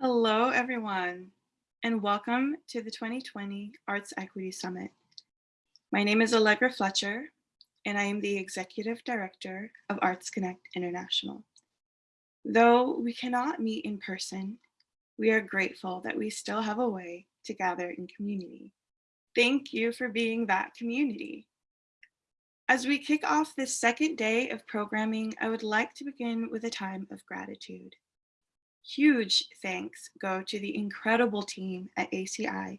Hello, everyone, and welcome to the 2020 Arts Equity Summit. My name is Allegra Fletcher, and I am the Executive Director of Arts Connect International. Though we cannot meet in person, we are grateful that we still have a way to gather in community. Thank you for being that community. As we kick off this second day of programming, I would like to begin with a time of gratitude. Huge thanks go to the incredible team at ACI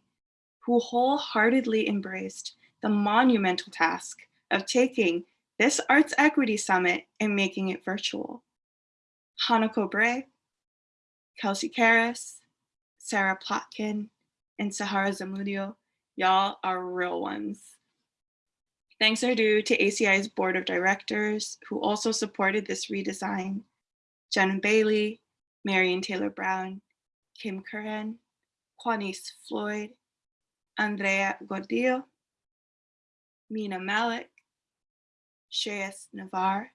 who wholeheartedly embraced the monumental task of taking this Arts Equity Summit and making it virtual. Hanako Bray, Kelsey Karras, Sarah Plotkin, and Sahara Zamudio, y'all are real ones. Thanks are due to ACI's board of directors who also supported this redesign. Jen Bailey, Marion Taylor Brown, Kim Curran, Juanice Floyd, Andrea Gordillo, Mina Malik, Shreyas Navar,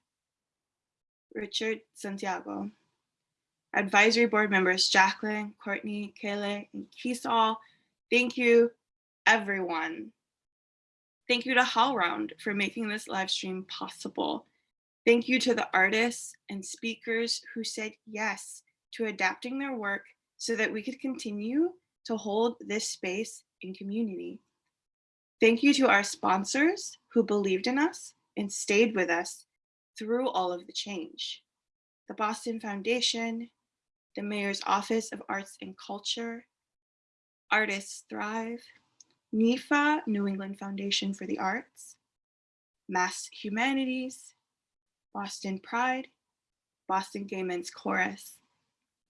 Richard Santiago. Advisory board members Jacqueline, Courtney, Kayla, and Keesall. Thank you, everyone. Thank you to HowlRound for making this live stream possible. Thank you to the artists and speakers who said yes to adapting their work so that we could continue to hold this space in community. Thank you to our sponsors who believed in us and stayed with us through all of the change. The Boston Foundation, the Mayor's Office of Arts and Culture, Artists Thrive, NEFA, New England Foundation for the Arts, Mass Humanities, Boston Pride, Boston Gay Men's Chorus,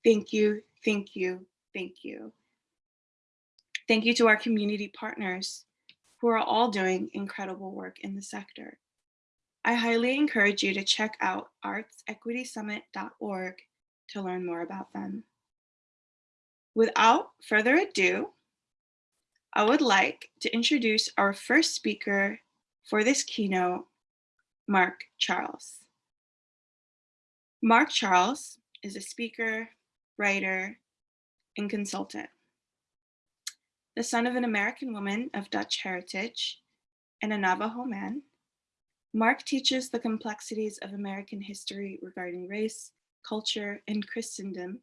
Thank you, thank you, thank you. Thank you to our community partners who are all doing incredible work in the sector. I highly encourage you to check out artsequitysummit.org to learn more about them. Without further ado, I would like to introduce our first speaker for this keynote, Mark Charles. Mark Charles is a speaker, writer, and consultant. The son of an American woman of Dutch heritage and a Navajo man, Mark teaches the complexities of American history regarding race, culture, and Christendom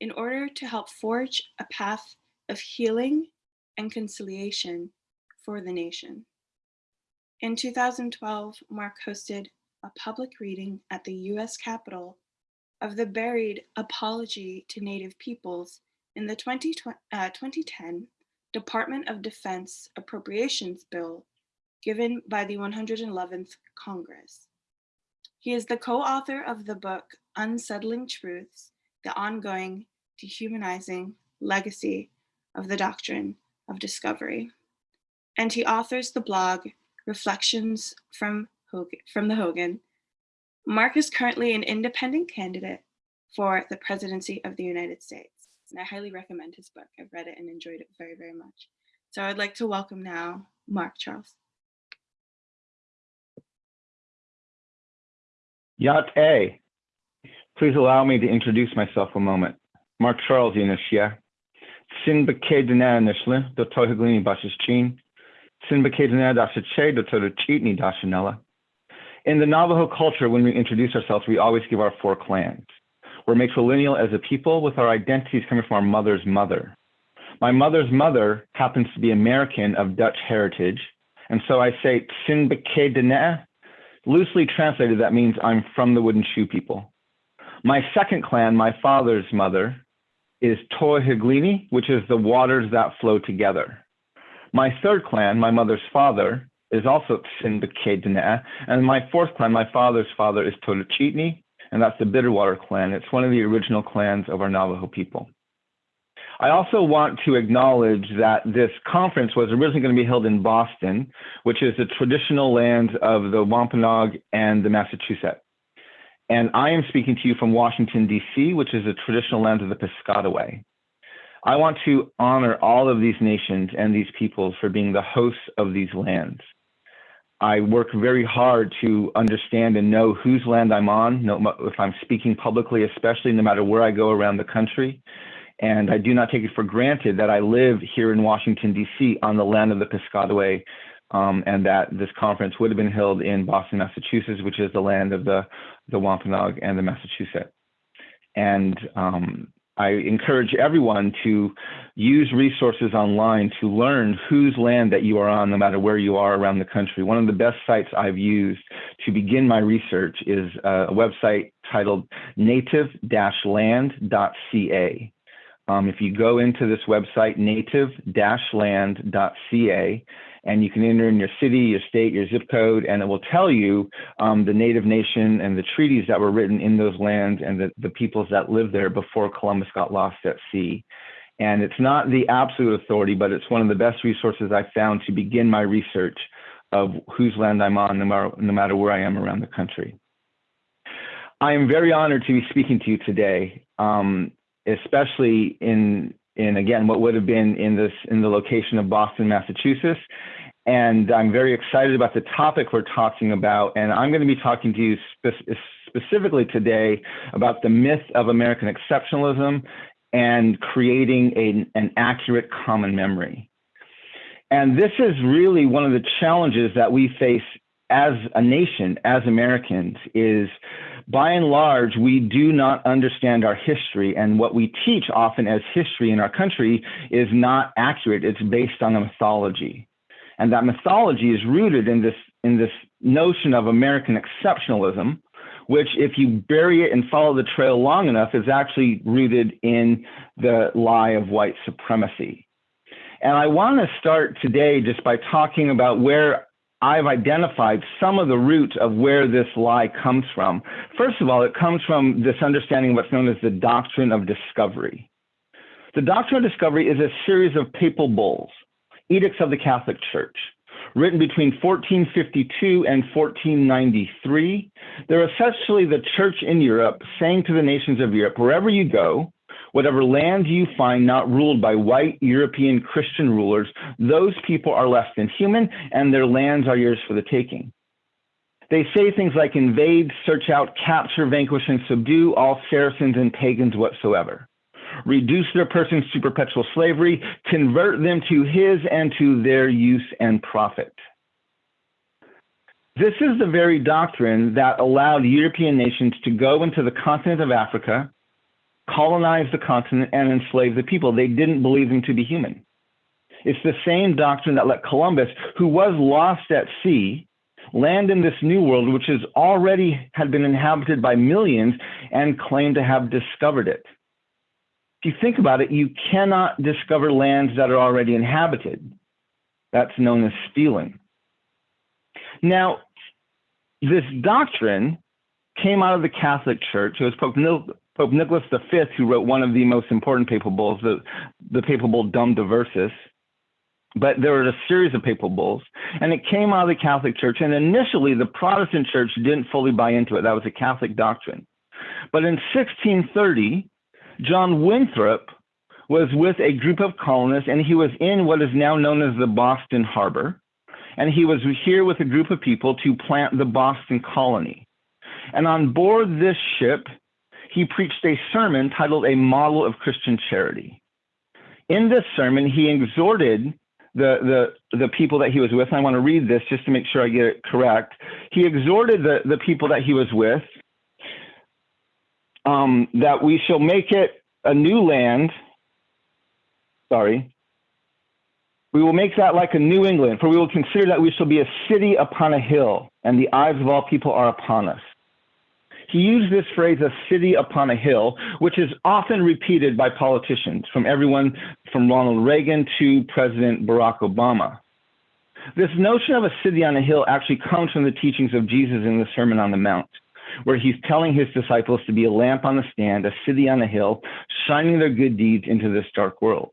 in order to help forge a path of healing and conciliation for the nation. In 2012, Mark hosted a public reading at the US Capitol of the buried Apology to Native Peoples in the 20, uh, 2010 Department of Defense Appropriations Bill given by the 111th Congress. He is the co-author of the book Unsettling Truths, the ongoing dehumanizing legacy of the doctrine of discovery. And he authors the blog Reflections from, Hogan, from the Hogan, Mark is currently an independent candidate for the presidency of the United States. And I highly recommend his book. I've read it and enjoyed it very, very much. So I'd like to welcome now Mark Charles. Yat A. Please allow me to introduce myself a moment. Mark Charles Yinashia. Sin bake dana nishle, do tohiglini bashis chin. Sin bake dana dasha che, do toru chitni dashanella. In the Navajo culture, when we introduce ourselves, we always give our four clans. We're matrilineal as a people with our identities coming from our mother's mother. My mother's mother happens to be American of Dutch heritage. And so I say Tsinbeke. Loosely translated, that means I'm from the wooden shoe people. My second clan, my father's mother, is Tohiglini, which is the waters that flow together. My third clan, my mother's father, is also Tsinbeke And my fourth clan, my father's father is Toluchitni, and that's the Bitterwater clan. It's one of the original clans of our Navajo people. I also want to acknowledge that this conference was originally going to be held in Boston, which is the traditional lands of the Wampanoag and the Massachusetts. And I am speaking to you from Washington, D.C., which is the traditional lands of the Piscataway. I want to honor all of these nations and these peoples for being the hosts of these lands. I work very hard to understand and know whose land I'm on, if I'm speaking publicly, especially no matter where I go around the country. And I do not take it for granted that I live here in Washington, D.C., on the land of the Piscataway, um, and that this conference would have been held in Boston, Massachusetts, which is the land of the, the Wampanoag and the Massachusetts. And um, I encourage everyone to use resources online to learn whose land that you are on, no matter where you are around the country. One of the best sites I've used to begin my research is a website titled native-land.ca. Um, if you go into this website, native-land.ca, and you can enter in your city, your state, your zip code, and it will tell you um, the native nation and the treaties that were written in those lands and the, the peoples that lived there before Columbus got lost at sea. And it's not the absolute authority, but it's one of the best resources I found to begin my research of whose land I'm on, no matter, no matter where I am around the country. I am very honored to be speaking to you today, um, especially in in again what would have been in this in the location of Boston, Massachusetts. And I'm very excited about the topic we're talking about. And I'm going to be talking to you spe specifically today about the myth of American exceptionalism and creating a, an accurate common memory. And this is really one of the challenges that we face as a nation, as Americans, is by and large, we do not understand our history. And what we teach often as history in our country is not accurate. It's based on a mythology. And that mythology is rooted in this, in this notion of American exceptionalism, which, if you bury it and follow the trail long enough, is actually rooted in the lie of white supremacy. And I want to start today just by talking about where I've identified some of the roots of where this lie comes from. First of all, it comes from this understanding of what's known as the doctrine of discovery. The doctrine of discovery is a series of papal bulls, edicts of the Catholic Church, written between 1452 and 1493. They're essentially the church in Europe saying to the nations of Europe, wherever you go, Whatever land you find not ruled by white European Christian rulers, those people are less than human and their lands are yours for the taking. They say things like invade, search out, capture, vanquish, and subdue all Saracens and pagans whatsoever. Reduce their persons to perpetual slavery, convert them to his and to their use and profit. This is the very doctrine that allowed European nations to go into the continent of Africa, colonize the continent and enslave the people. They didn't believe them to be human. It's the same doctrine that let Columbus, who was lost at sea, land in this new world, which is already had been inhabited by millions and claim to have discovered it. If you think about it, you cannot discover lands that are already inhabited. That's known as stealing. Now, this doctrine came out of the Catholic Church. It was Pope Pope Nicholas V, who wrote one of the most important papal bulls, the, the papal bull Dum Diversas. But there were a series of papal bulls, and it came out of the Catholic Church. And initially, the Protestant Church didn't fully buy into it. That was a Catholic doctrine. But in 1630, John Winthrop was with a group of colonists, and he was in what is now known as the Boston Harbor. And he was here with a group of people to plant the Boston colony. And on board this ship, he preached a sermon titled A Model of Christian Charity. In this sermon, he exhorted the, the, the people that he was with. I want to read this just to make sure I get it correct. He exhorted the, the people that he was with um, that we shall make it a new land. Sorry. We will make that like a New England, for we will consider that we shall be a city upon a hill, and the eyes of all people are upon us. He used this phrase, a city upon a hill, which is often repeated by politicians, from everyone from Ronald Reagan to President Barack Obama. This notion of a city on a hill actually comes from the teachings of Jesus in the Sermon on the Mount, where he's telling his disciples to be a lamp on the stand, a city on a hill, shining their good deeds into this dark world.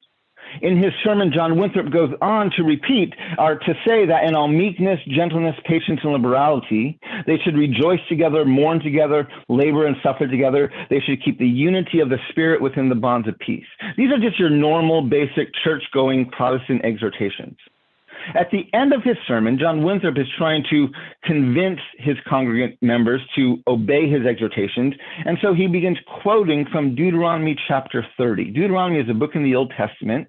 In his sermon, John Winthrop goes on to repeat or to say that in all meekness, gentleness, patience, and liberality, they should rejoice together, mourn together, labor and suffer together. They should keep the unity of the Spirit within the bonds of peace. These are just your normal, basic church going Protestant exhortations. At the end of his sermon, John Winthrop is trying to convince his congregant members to obey his exhortations. And so he begins quoting from Deuteronomy chapter 30. Deuteronomy is a book in the Old Testament.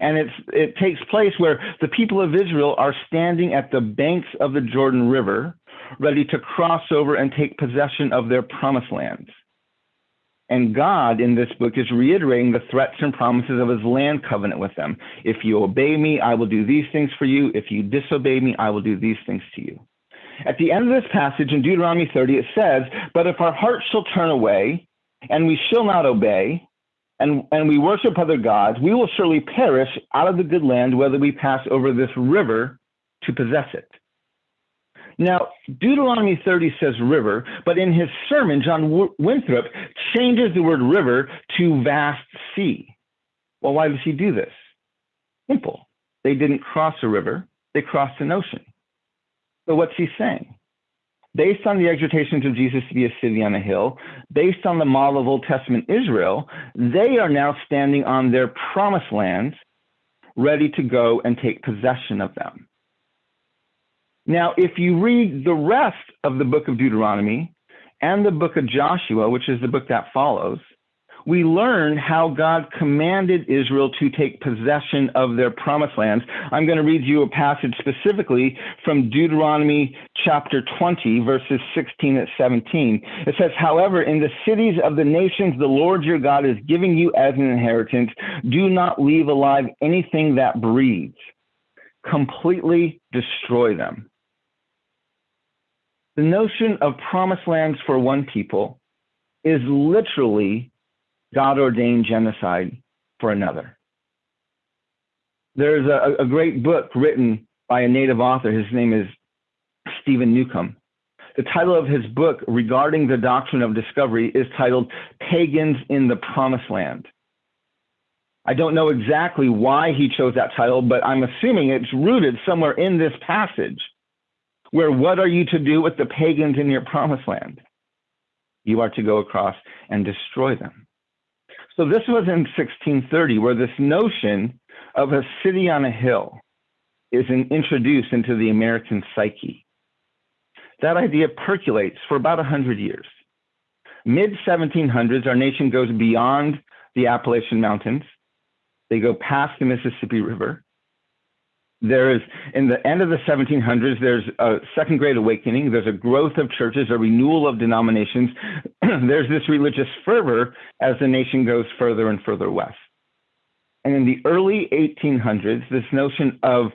And it's, it takes place where the people of Israel are standing at the banks of the Jordan River, ready to cross over and take possession of their promised land. And God in this book is reiterating the threats and promises of his land covenant with them. If you obey me, I will do these things for you. If you disobey me, I will do these things to you. At the end of this passage in Deuteronomy 30, it says, But if our hearts shall turn away, and we shall not obey, and, and we worship other gods, we will surely perish out of the good land, whether we pass over this river to possess it. Now, Deuteronomy 30 says river, but in his sermon, John Winthrop changes the word river to vast sea. Well, why does he do this? Simple. They didn't cross a river, they crossed an ocean. So what's he saying? Based on the exhortations of Jesus to be a city on a hill, based on the model of Old Testament Israel, they are now standing on their promised lands, ready to go and take possession of them. Now, if you read the rest of the book of Deuteronomy and the book of Joshua, which is the book that follows, we learn how God commanded Israel to take possession of their promised lands. I'm going to read you a passage specifically from Deuteronomy chapter 20, verses 16 and 17. It says, However, in the cities of the nations the Lord your God is giving you as an inheritance, do not leave alive anything that breathes. Completely destroy them. The notion of promised lands for one people is literally God ordained genocide for another. There's a, a, great book written by a native author. His name is Stephen Newcomb. The title of his book regarding the doctrine of discovery is titled Pagans in the Promised Land. I don't know exactly why he chose that title, but I'm assuming it's rooted somewhere in this passage where what are you to do with the pagans in your promised land? You are to go across and destroy them. So this was in 1630, where this notion of a city on a hill is introduced into the American psyche. That idea percolates for about 100 years. Mid 1700s, our nation goes beyond the Appalachian Mountains. They go past the Mississippi River there's in the end of the 1700s there's a second great awakening. There's a growth of churches a renewal of denominations. There's this religious fervor as the nation goes further and further west. And in the early 1800s this notion of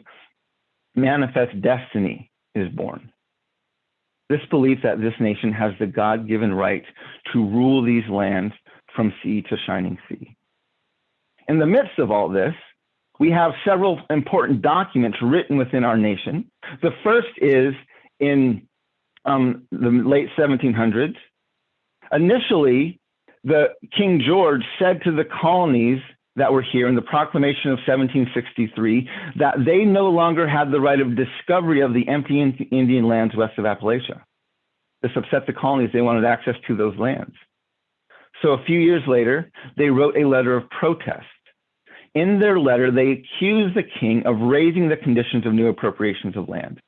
manifest destiny is born. This belief that this nation has the god-given right to rule these lands from sea to shining sea. In the midst of all this we have several important documents written within our nation. The first is in um, the late 1700s. Initially, the King George said to the colonies that were here in the proclamation of 1763 that they no longer had the right of discovery of the empty Indian lands west of Appalachia. This upset the colonies. They wanted access to those lands. So a few years later, they wrote a letter of protest in their letter, they accused the king of raising the conditions of new appropriations of land.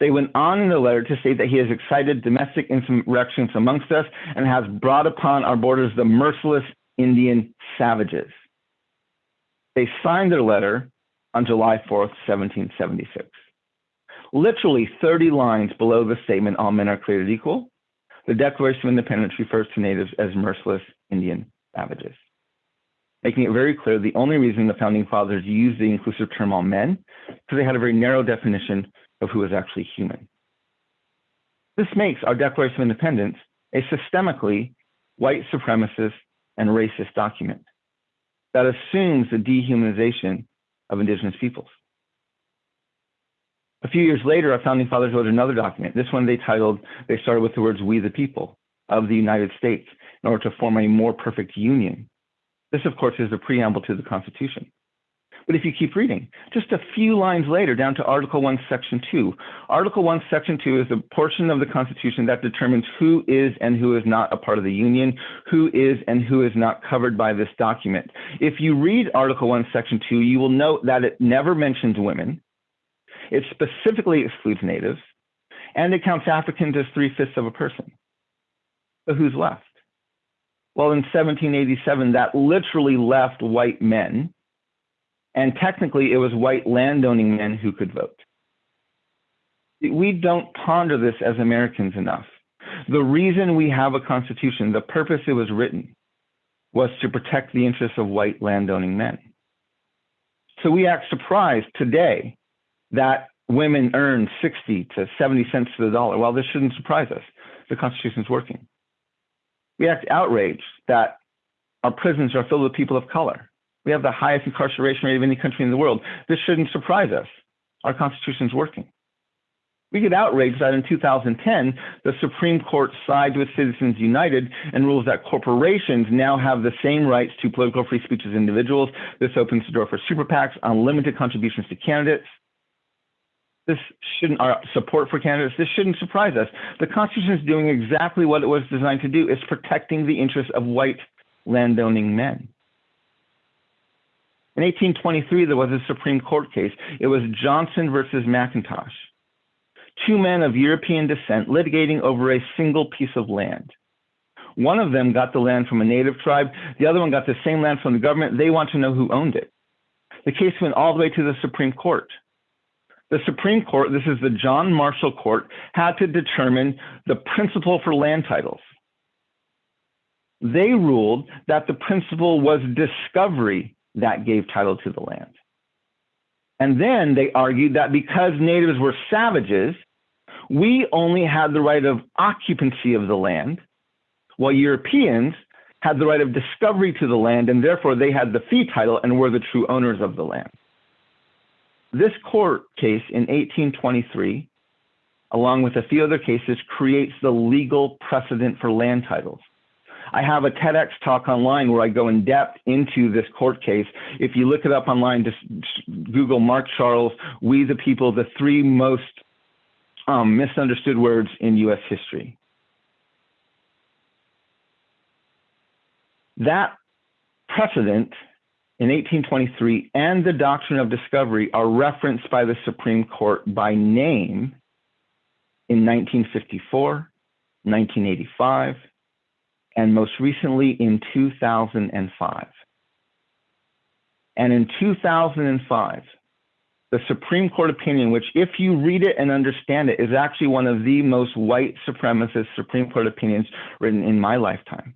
They went on in the letter to say that he has excited domestic insurrections amongst us and has brought upon our borders the merciless Indian savages. They signed their letter on July 4th, 1776. Literally 30 lines below the statement, all men are created equal, the Declaration of Independence refers to natives as merciless Indian savages making it very clear the only reason the founding fathers used the inclusive term all men because they had a very narrow definition of who was actually human. This makes our Declaration of Independence a systemically white supremacist and racist document that assumes the dehumanization of indigenous peoples. A few years later, our founding fathers wrote another document. This one they titled, they started with the words, we the people of the United States in order to form a more perfect union this, of course, is a preamble to the Constitution. But if you keep reading, just a few lines later, down to Article 1, Section 2. Article 1, Section 2 is the portion of the Constitution that determines who is and who is not a part of the Union, who is and who is not covered by this document. If you read Article 1, Section 2, you will note that it never mentions women, It specifically excludes natives, and it counts Africans as three-fifths of a person. So who's left? Well, in 1787, that literally left white men, and technically it was white landowning men who could vote. We don't ponder this as Americans enough. The reason we have a constitution, the purpose it was written, was to protect the interests of white landowning men. So we act surprised today that women earn 60 to 70 cents to the dollar. Well, this shouldn't surprise us. The Constitution's working. We act outraged that our prisons are filled with people of color. We have the highest incarceration rate of any country in the world. This shouldn't surprise us. Our Constitution's working. We get outraged that in 2010, the Supreme Court sides with Citizens United and rules that corporations now have the same rights to political free speech as individuals. This opens the door for super PACs, unlimited contributions to candidates. This shouldn't, our support for candidates, this shouldn't surprise us. The Constitution is doing exactly what it was designed to do. It's protecting the interests of white landowning men. In 1823, there was a Supreme Court case. It was Johnson versus McIntosh two men of European descent litigating over a single piece of land. One of them got the land from a native tribe, the other one got the same land from the government. They want to know who owned it. The case went all the way to the Supreme Court. The Supreme Court, this is the John Marshall Court, had to determine the principle for land titles. They ruled that the principle was discovery that gave title to the land. And then they argued that because natives were savages, we only had the right of occupancy of the land, while Europeans had the right of discovery to the land, and therefore they had the fee title and were the true owners of the land. This court case in 1823, along with a few other cases, creates the legal precedent for land titles. I have a TEDx talk online where I go in depth into this court case. If you look it up online, just Google Mark Charles, We the People, the three most um, misunderstood words in US history. That precedent in 1823 and the doctrine of discovery are referenced by the Supreme Court by name in 1954, 1985, and most recently in 2005. And in 2005, the Supreme Court opinion, which if you read it and understand it, is actually one of the most white supremacist Supreme Court opinions written in my lifetime.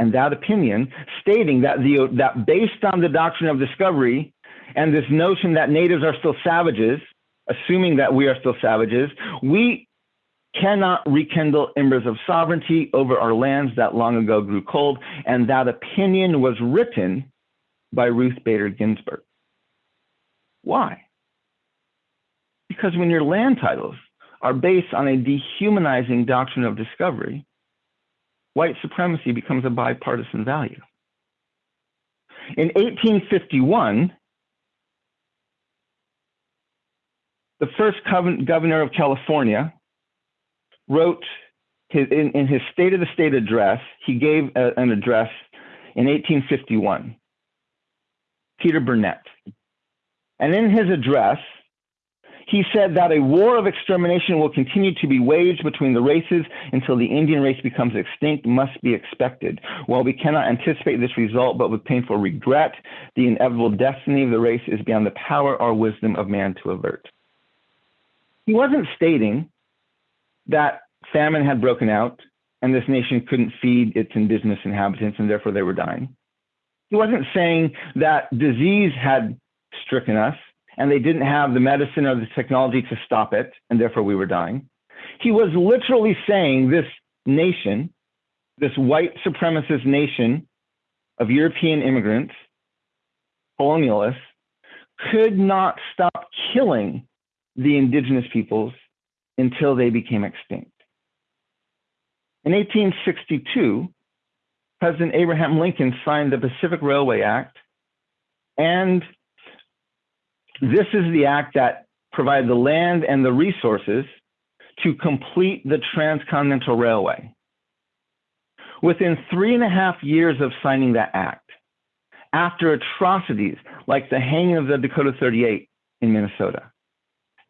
And that opinion stating that the that based on the doctrine of discovery and this notion that natives are still savages, assuming that we are still savages, we cannot rekindle embers of sovereignty over our lands that long ago grew cold. And that opinion was written by Ruth Bader Ginsburg. Why? Because when your land titles are based on a dehumanizing doctrine of discovery, white supremacy becomes a bipartisan value. In 1851, the first governor of California wrote his, in, in, his State of the State address, he gave a, an address in 1851, Peter Burnett. And in his address, he said that a war of extermination will continue to be waged between the races until the Indian race becomes extinct must be expected. While we cannot anticipate this result, but with painful regret, the inevitable destiny of the race is beyond the power or wisdom of man to avert. He wasn't stating that famine had broken out and this nation couldn't feed its indigenous inhabitants and therefore they were dying. He wasn't saying that disease had stricken us and they didn't have the medicine or the technology to stop it and therefore we were dying. He was literally saying this nation, this white supremacist nation of European immigrants, colonialists, could not stop killing the indigenous peoples until they became extinct. In 1862, President Abraham Lincoln signed the Pacific Railway Act, and this is the act that provided the land and the resources to complete the Transcontinental Railway. Within three and a half years of signing that act, after atrocities like the hanging of the Dakota 38 in Minnesota,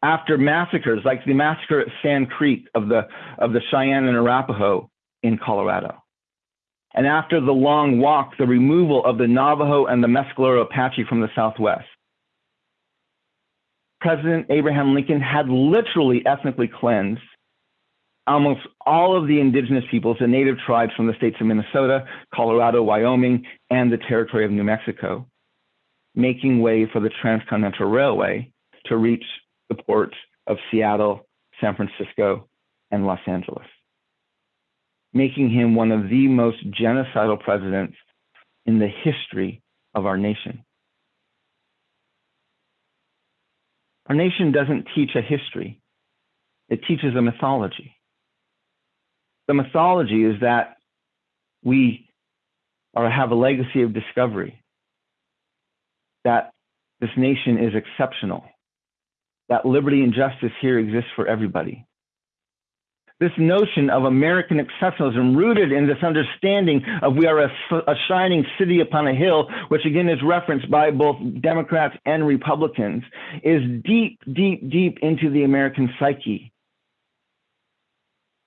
after massacres like the massacre at Sand Creek of the, of the Cheyenne and Arapaho in Colorado. And after the long walk, the removal of the Navajo and the Mescalero Apache from the Southwest. President Abraham Lincoln had literally ethnically cleansed almost all of the indigenous peoples and native tribes from the states of Minnesota, Colorado, Wyoming, and the territory of New Mexico, making way for the Transcontinental Railway to reach the ports of Seattle, San Francisco, and Los Angeles, making him one of the most genocidal presidents in the history of our nation. Our nation doesn't teach a history, it teaches a mythology. The mythology is that we are have a legacy of discovery, that this nation is exceptional, that liberty and justice here exists for everybody. This notion of American exceptionalism rooted in this understanding of we are a, a shining city upon a hill, which again is referenced by both Democrats and Republicans, is deep, deep, deep into the American psyche.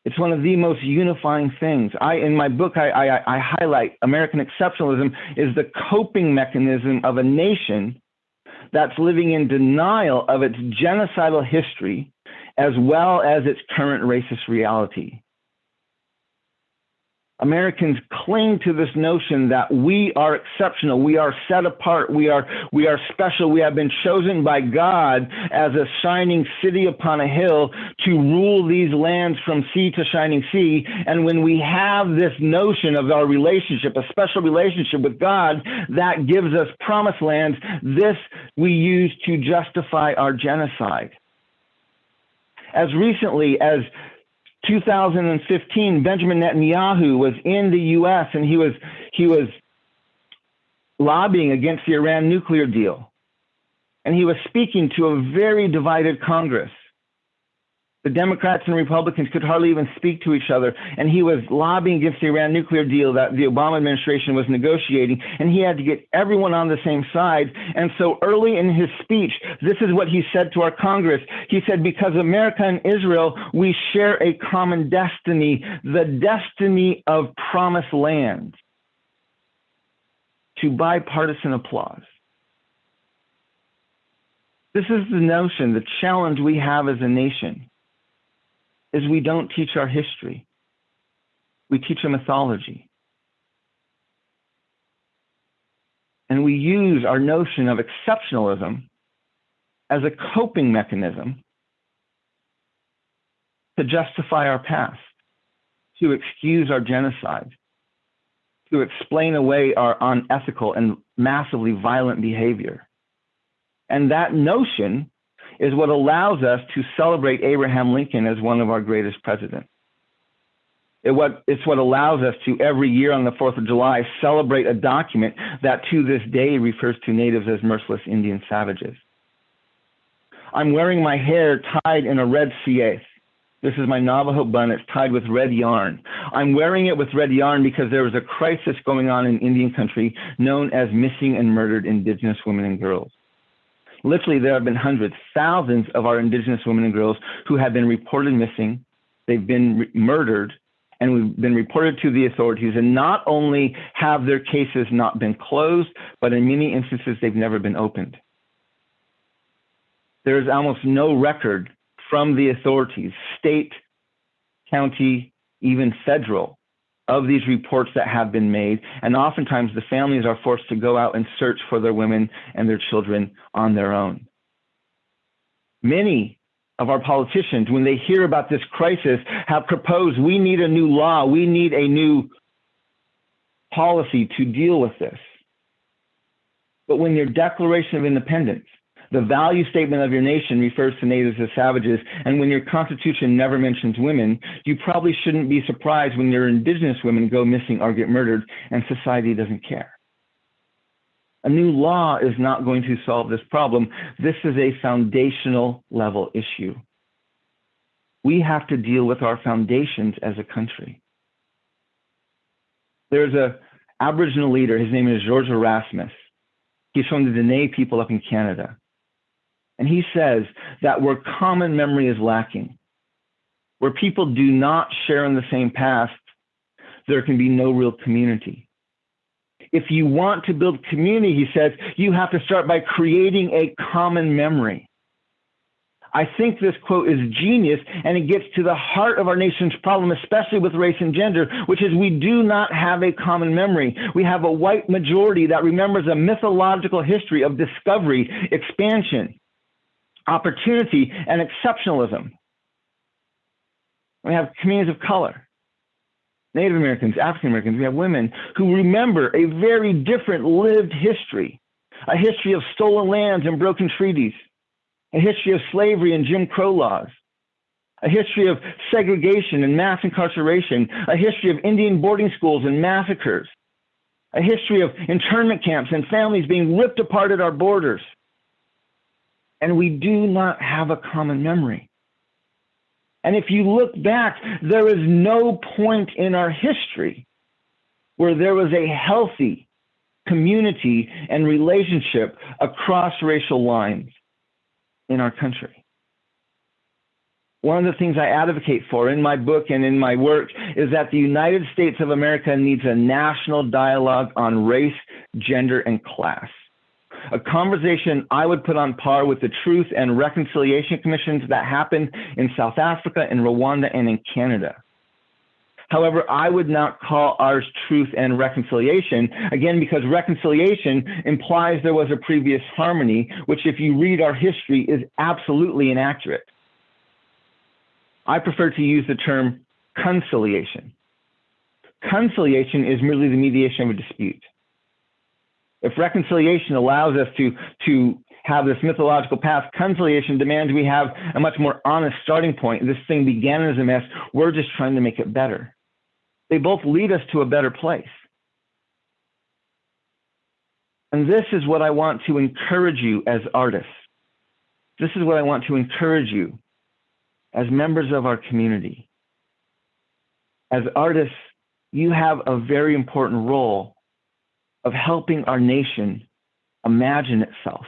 It's one of the most unifying things. I, in my book, I, I, I highlight American exceptionalism is the coping mechanism of a nation that's living in denial of its genocidal history as well as its current racist reality. Americans cling to this notion that we are exceptional, we are set apart, we are we are special, we have been chosen by God as a shining city upon a hill to rule these lands from sea to shining sea. And when we have this notion of our relationship, a special relationship with God that gives us promised lands, this we use to justify our genocide. As recently as 2015, Benjamin Netanyahu was in the U.S. and he was he was lobbying against the Iran nuclear deal, and he was speaking to a very divided Congress the Democrats and Republicans could hardly even speak to each other. And he was lobbying against the Iran nuclear deal that the Obama administration was negotiating. And he had to get everyone on the same side. And so early in his speech, this is what he said to our Congress. He said, Because America and Israel, we share a common destiny, the destiny of promised lands. To bipartisan applause. This is the notion, the challenge we have as a nation is we don't teach our history. We teach a mythology. And we use our notion of exceptionalism as a coping mechanism to justify our past, to excuse our genocide, to explain away our unethical and massively violent behavior. And that notion is what allows us to celebrate Abraham Lincoln as one of our greatest presidents. It what, it's what allows us to every year on the 4th of July celebrate a document that to this day refers to natives as merciless Indian savages. I'm wearing my hair tied in a red siethe. This is my Navajo bun. It's tied with red yarn. I'm wearing it with red yarn because there was a crisis going on in Indian country known as missing and murdered indigenous women and girls. Literally, there have been hundreds, thousands of our indigenous women and girls who have been reported missing. They've been re- murdered and we've been reported to the authorities. And not only have their cases not been closed, but in many instances, they've never been opened. There is almost no record from the authorities, state, county, even federal, of these reports that have been made. And oftentimes the families are forced to go out and search for their women and their children on their own. Many of our politicians, when they hear about this crisis, have proposed we need a new law, we need a new policy to deal with this. But when your Declaration of Independence the value statement of your nation refers to natives as savages, and when your constitution never mentions women, you probably shouldn't be surprised when your indigenous women go missing or get murdered and society doesn't care. A new law is not going to solve this problem. This is a foundational level issue. We have to deal with our foundations as a country. There's a Aboriginal leader, his name is George Erasmus. He's from the Dene people up in Canada. And he says that where common memory is lacking, where people do not share in the same past, there can be no real community. If you want to build community, he says, you have to start by creating a common memory. I think this quote is genius and it gets to the heart of our nation's problem, especially with race and gender, which is we do not have a common memory. We have a white majority that remembers a mythological history of discovery, expansion, opportunity, and exceptionalism. We have communities of color, Native Americans, African Americans, we have women who remember a very different lived history, a history of stolen lands and broken treaties, a history of slavery and Jim Crow laws, a history of segregation and mass incarceration, a history of Indian boarding schools and massacres, a history of internment camps and families being ripped apart at our borders. And we do not have a common memory. And if you look back, there is no point in our history where there was a healthy community and relationship across racial lines in our country. One of the things I advocate for in my book and in my work is that the United States of America needs a national dialogue on race, gender, and class a conversation I would put on par with the Truth and Reconciliation Commissions that happen in South Africa, in Rwanda, and in Canada. However, I would not call ours truth and reconciliation, again, because reconciliation implies there was a previous harmony, which, if you read our history, is absolutely inaccurate. I prefer to use the term conciliation. Conciliation is merely the mediation of a dispute. If reconciliation allows us to, to have this mythological path, conciliation demands we have a much more honest starting point. This thing began as a mess. We're just trying to make it better. They both lead us to a better place. And this is what I want to encourage you as artists. This is what I want to encourage you as members of our community. As artists, you have a very important role of helping our nation imagine itself,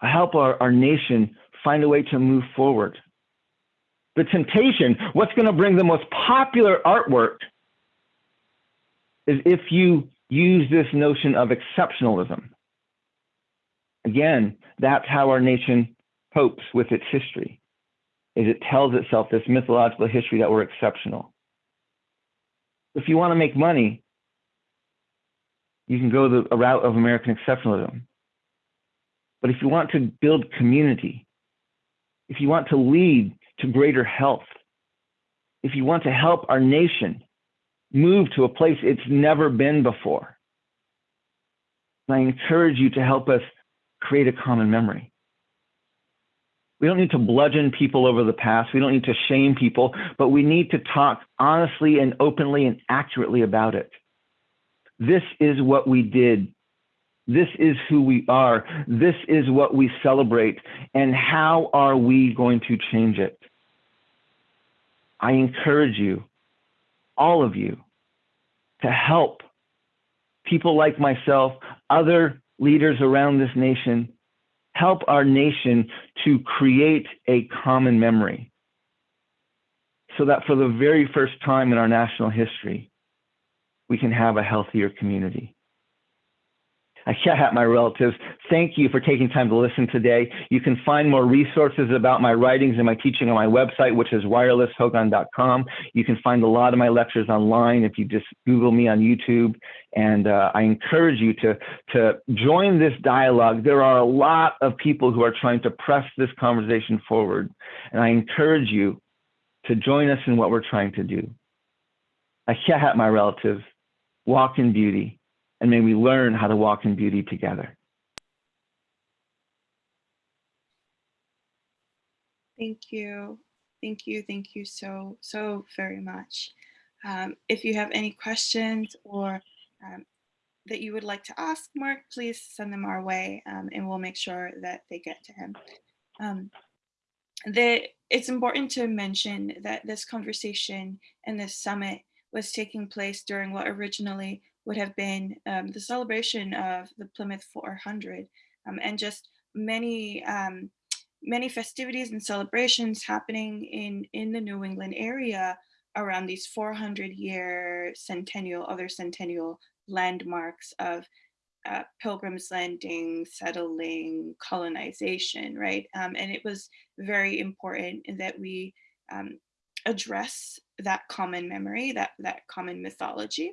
help our, our nation find a way to move forward. The temptation, what's going to bring the most popular artwork is if you use this notion of exceptionalism. Again, that's how our nation copes with its history, is it tells itself this mythological history that we're exceptional. If you want to make money, you can go the route of American exceptionalism. But if you want to build community, if you want to lead to greater health, if you want to help our nation move to a place it's never been before, I encourage you to help us create a common memory. We don't need to bludgeon people over the past. We don't need to shame people, but we need to talk honestly and openly and accurately about it. This is what we did. This is who we are. This is what we celebrate. And how are we going to change it? I encourage you, all of you, to help people like myself, other leaders around this nation, help our nation to create a common memory so that for the very first time in our national history, we can have a healthier community. Ayahat, my relatives, thank you for taking time to listen today. You can find more resources about my writings and my teaching on my website, which is wirelesshogan.com. You can find a lot of my lectures online if you just Google me on YouTube. And uh, I encourage you to, to join this dialogue. There are a lot of people who are trying to press this conversation forward. And I encourage you to join us in what we're trying to do. Ayahat, my relatives walk in beauty, and may we learn how to walk in beauty together. Thank you. Thank you. Thank you so, so very much. Um, if you have any questions or um, that you would like to ask Mark, please send them our way um, and we'll make sure that they get to him. Um, the, it's important to mention that this conversation and this summit was taking place during what originally would have been um, the celebration of the Plymouth 400. Um, and just many um, many festivities and celebrations happening in in the New England area around these 400 year centennial other centennial landmarks of uh, pilgrims landing, settling, colonization, right? Um, and it was very important that we um, address that common memory, that, that common mythology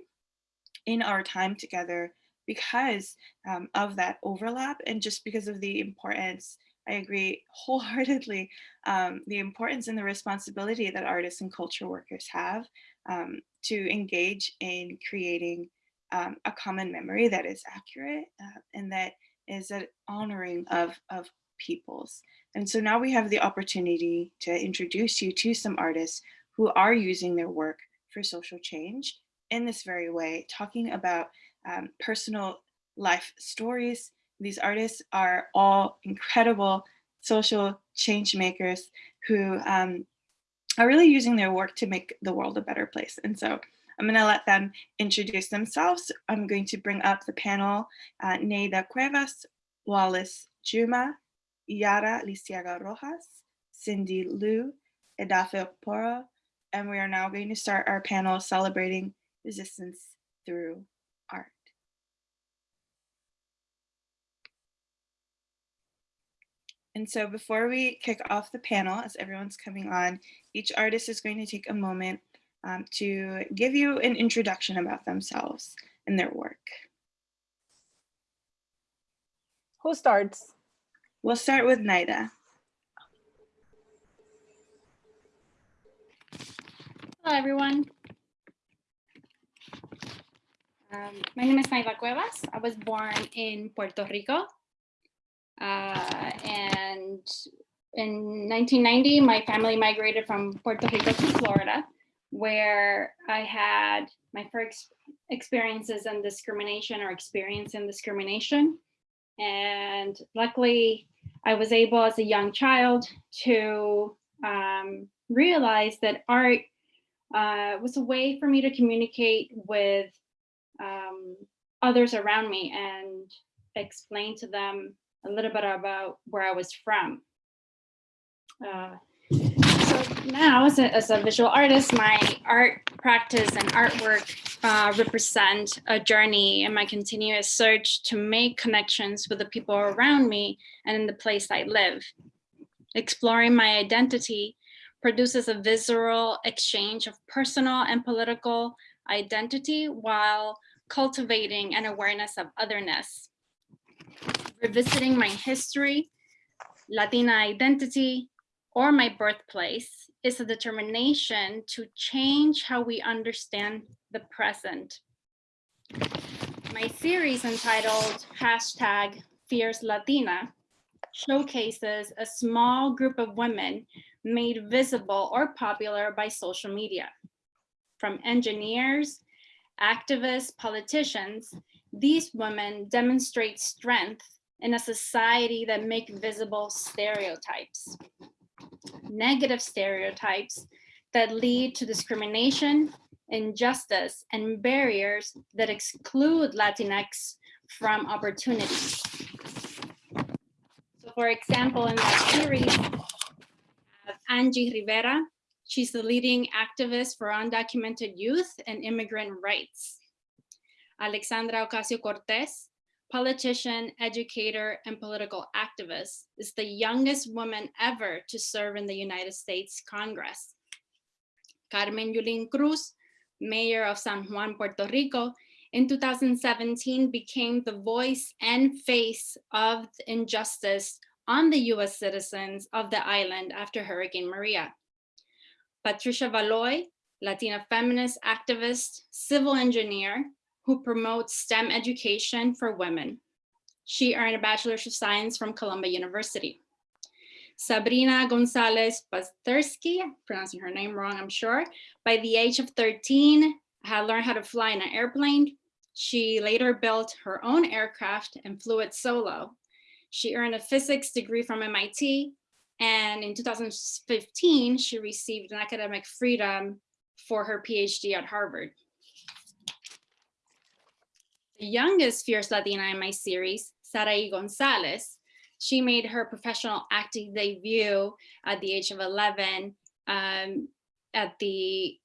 in our time together because um, of that overlap and just because of the importance, I agree wholeheartedly, um, the importance and the responsibility that artists and culture workers have um, to engage in creating um, a common memory that is accurate uh, and that is an honoring of, of peoples. And so now we have the opportunity to introduce you to some artists who are using their work for social change in this very way, talking about um, personal life stories. These artists are all incredible social change makers who um, are really using their work to make the world a better place. And so I'm going to let them introduce themselves. I'm going to bring up the panel, uh, Naida Cuevas, Wallace Juma, Yara Liceaga Rojas, Cindy Liu, Edafe Poro, and we are now going to start our panel celebrating resistance through art. And so before we kick off the panel, as everyone's coming on, each artist is going to take a moment um, to give you an introduction about themselves and their work. Who starts? We'll start with Naida. Hello, everyone. Um, my name is Naida Cuevas. I was born in Puerto Rico. Uh, and in 1990, my family migrated from Puerto Rico to Florida, where I had my first experiences in discrimination or experience in discrimination. And luckily, I was able as a young child to um, realize that art uh, was a way for me to communicate with um, others around me and explain to them a little bit about where I was from. Uh, so now as a, as a visual artist, my art practice and artwork uh, represent a journey in my continuous search to make connections with the people around me and in the place I live. Exploring my identity produces a visceral exchange of personal and political identity while cultivating an awareness of otherness. Revisiting my history, Latina identity, or my birthplace is a determination to change how we understand the present. My series entitled hashtag Fierce Latina showcases a small group of women made visible or popular by social media. From engineers, activists, politicians, these women demonstrate strength in a society that make visible stereotypes negative stereotypes that lead to discrimination, injustice, and barriers that exclude Latinx from opportunities. So for example, in that series, Angie Rivera, she's the leading activist for undocumented youth and immigrant rights. Alexandra Ocasio-Cortez, politician, educator, and political activist, is the youngest woman ever to serve in the United States Congress. Carmen Yulín Cruz, mayor of San Juan, Puerto Rico, in 2017 became the voice and face of injustice on the US citizens of the island after Hurricane Maria. Patricia Valoy, Latina feminist activist, civil engineer, who promotes STEM education for women. She earned a Bachelor's of Science from Columbia University. Sabrina Gonzalez Pasterski, pronouncing her name wrong, I'm sure, by the age of 13, had learned how to fly in an airplane. She later built her own aircraft and flew it solo. She earned a physics degree from MIT, and in 2015, she received an academic freedom for her PhD at Harvard. The youngest Fierce Latina in my series, Saraí Gonzalez, She made her professional acting debut at the age of 11 um, at the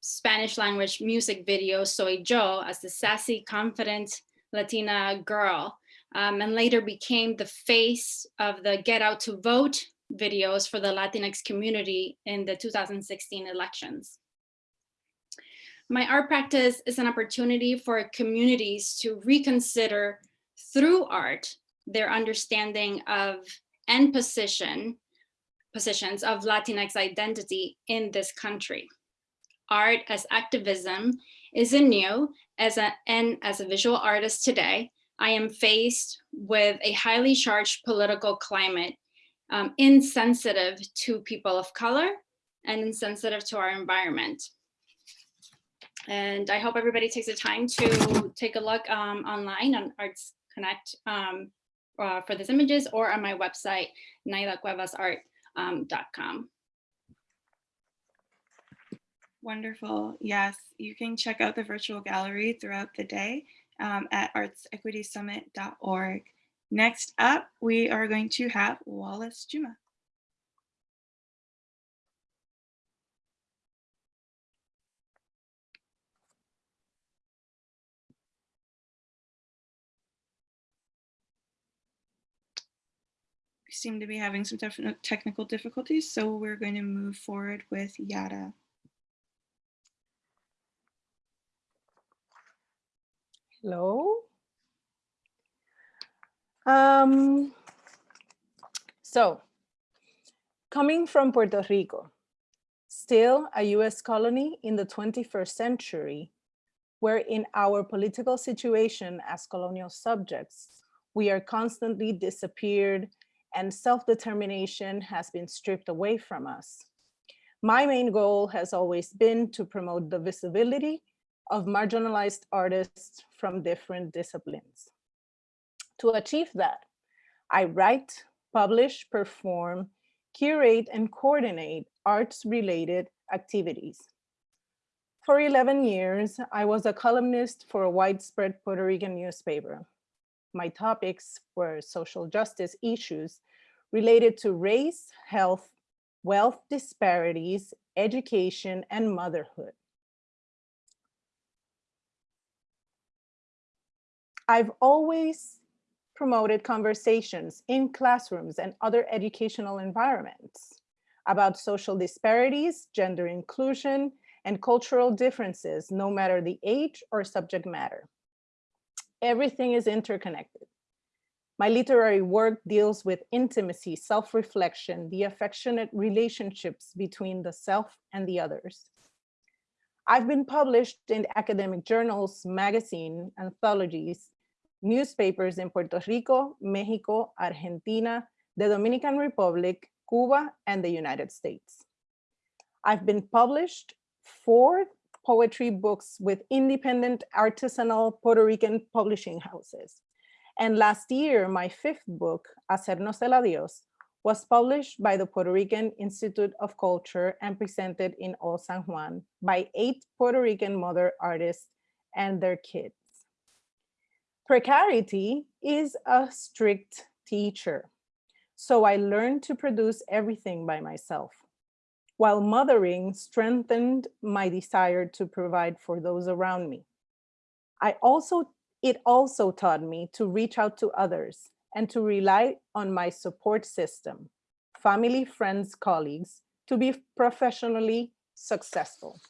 Spanish language music video Soy Yo as the sassy, confident Latina girl, um, and later became the face of the Get Out to Vote videos for the Latinx community in the 2016 elections. My art practice is an opportunity for communities to reconsider through art their understanding of and position positions of Latinx identity in this country. Art as activism isn't new as a, and as a visual artist today, I am faced with a highly charged political climate um, insensitive to people of color and insensitive to our environment. And I hope everybody takes the time to take a look um, online on Arts Connect um, uh, for these images or on my website, naidacuevasart.com. Wonderful. Yes, you can check out the virtual gallery throughout the day um, at artsequitysummit.org. Next up, we are going to have Wallace Juma. Seem to be having some technical difficulties, so we're going to move forward with Yara. Hello. Um, so, coming from Puerto Rico, still a US colony in the 21st century, where in our political situation as colonial subjects, we are constantly disappeared and self-determination has been stripped away from us. My main goal has always been to promote the visibility of marginalized artists from different disciplines. To achieve that, I write, publish, perform, curate, and coordinate arts-related activities. For 11 years, I was a columnist for a widespread Puerto Rican newspaper. My topics were social justice issues related to race, health, wealth disparities, education, and motherhood. I've always promoted conversations in classrooms and other educational environments about social disparities, gender inclusion, and cultural differences, no matter the age or subject matter. Everything is interconnected. My literary work deals with intimacy, self-reflection, the affectionate relationships between the self and the others. I've been published in academic journals, magazine, anthologies, newspapers in Puerto Rico, Mexico, Argentina, the Dominican Republic, Cuba, and the United States. I've been published four poetry books with independent artisanal Puerto Rican publishing houses. And last year, my fifth book, Hacernos el Adiós, was published by the Puerto Rican Institute of Culture and presented in Old San Juan by eight Puerto Rican mother artists and their kids. Precarity is a strict teacher. So I learned to produce everything by myself, while mothering strengthened my desire to provide for those around me. I also, it also taught me to reach out to others and to rely on my support system, family, friends, colleagues, to be professionally successful.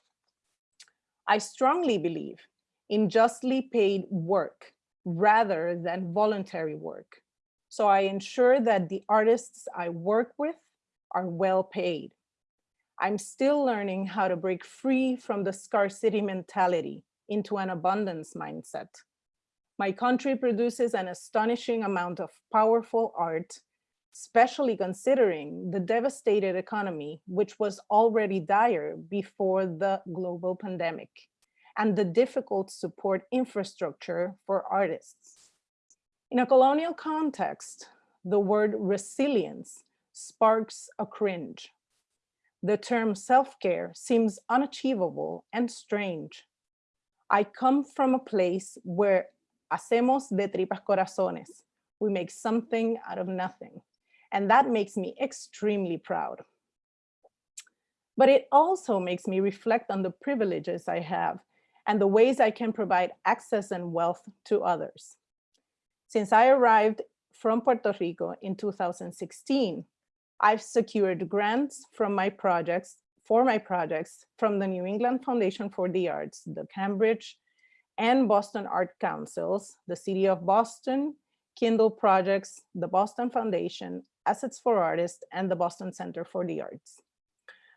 I strongly believe in justly paid work rather than voluntary work. So I ensure that the artists I work with are well paid. I'm still learning how to break free from the scarcity mentality into an abundance mindset. My country produces an astonishing amount of powerful art, especially considering the devastated economy, which was already dire before the global pandemic and the difficult support infrastructure for artists. In a colonial context, the word resilience sparks a cringe. The term self-care seems unachievable and strange. I come from a place where hacemos de tripas corazones, We make something out of nothing. And that makes me extremely proud. But it also makes me reflect on the privileges I have and the ways I can provide access and wealth to others. Since I arrived from Puerto Rico in 2016, I've secured grants from my projects, for my projects from the New England Foundation for the Arts, the Cambridge and Boston Art Councils, the City of Boston, Kindle Projects, the Boston Foundation, Assets for Artists, and the Boston Center for the Arts.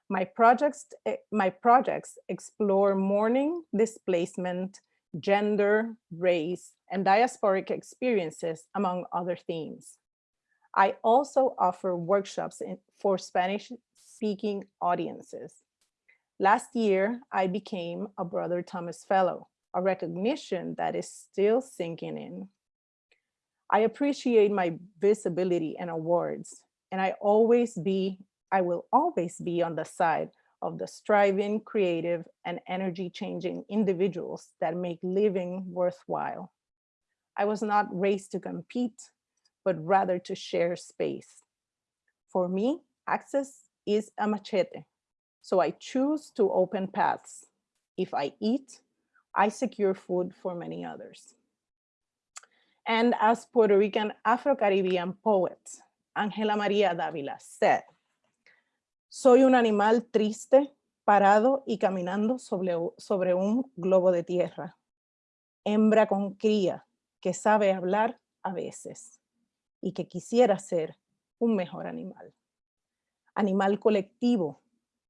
My projects, eh, my projects explore mourning, displacement, gender, race, and diasporic experiences, among other themes. I also offer workshops in, for Spanish-speaking audiences. Last year, I became a Brother Thomas Fellow, a recognition that is still sinking in. I appreciate my visibility and awards, and I always be, I will always be on the side of the striving, creative, and energy changing individuals that make living worthwhile. I was not raised to compete, but rather to share space. For me, access is a machete, so I choose to open paths. If I eat, I secure food for many others. And as Puerto Rican Afro-Caribbean poet, Ángela María Dávila said, soy un animal triste, parado y caminando sobre, sobre un globo de tierra. Hembra con cría que sabe hablar a veces y que quisiera ser un mejor animal. Animal colectivo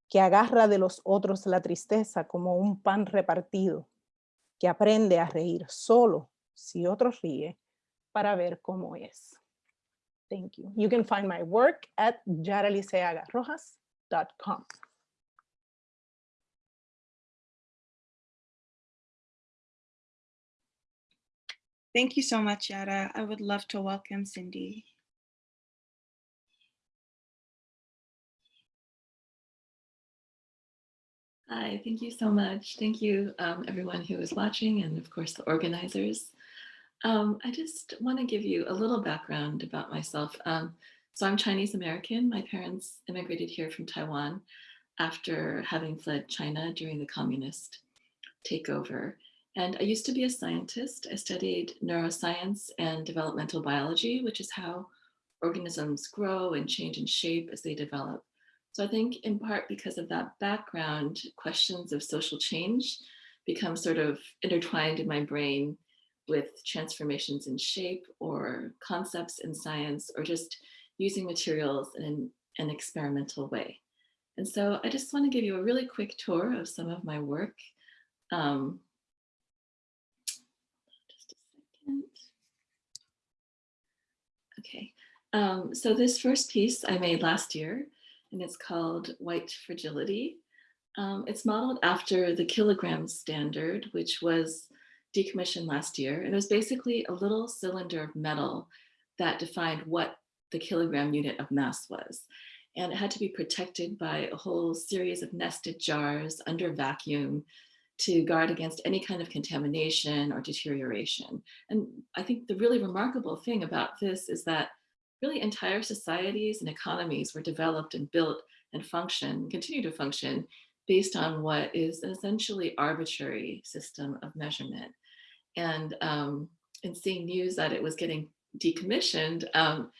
que agarra de los otros la tristeza como un pan repartido, que aprende a reír solo si otro ríe para ver cómo es. Thank you. You can find my work at yaraliceagarrojas.com. Thank you so much, Yara. I would love to welcome Cindy. Hi, thank you so much. Thank you, um, everyone who is watching and of course the organizers. Um, I just want to give you a little background about myself. Um, so I'm Chinese American. My parents immigrated here from Taiwan after having fled China during the communist takeover. And I used to be a scientist. I studied neuroscience and developmental biology, which is how organisms grow and change in shape as they develop. So I think in part because of that background, questions of social change become sort of intertwined in my brain with transformations in shape or concepts in science or just using materials in an, experimental way. And so I just want to give you a really quick tour of some of my work. Um, just a second. Okay, um, so this first piece I made last year and it's called White Fragility. Um, it's modeled after the kilogram standard, which was decommissioned last year. And it was basically a little cylinder of metal that defined what the kilogram unit of mass was. And it had to be protected by a whole series of nested jars under vacuum to guard against any kind of contamination or deterioration. And I think the really remarkable thing about this is that really entire societies and economies were developed and built and function, continue to function based on what is an essentially arbitrary system of measurement. And um, in seeing news that it was getting decommissioned, um,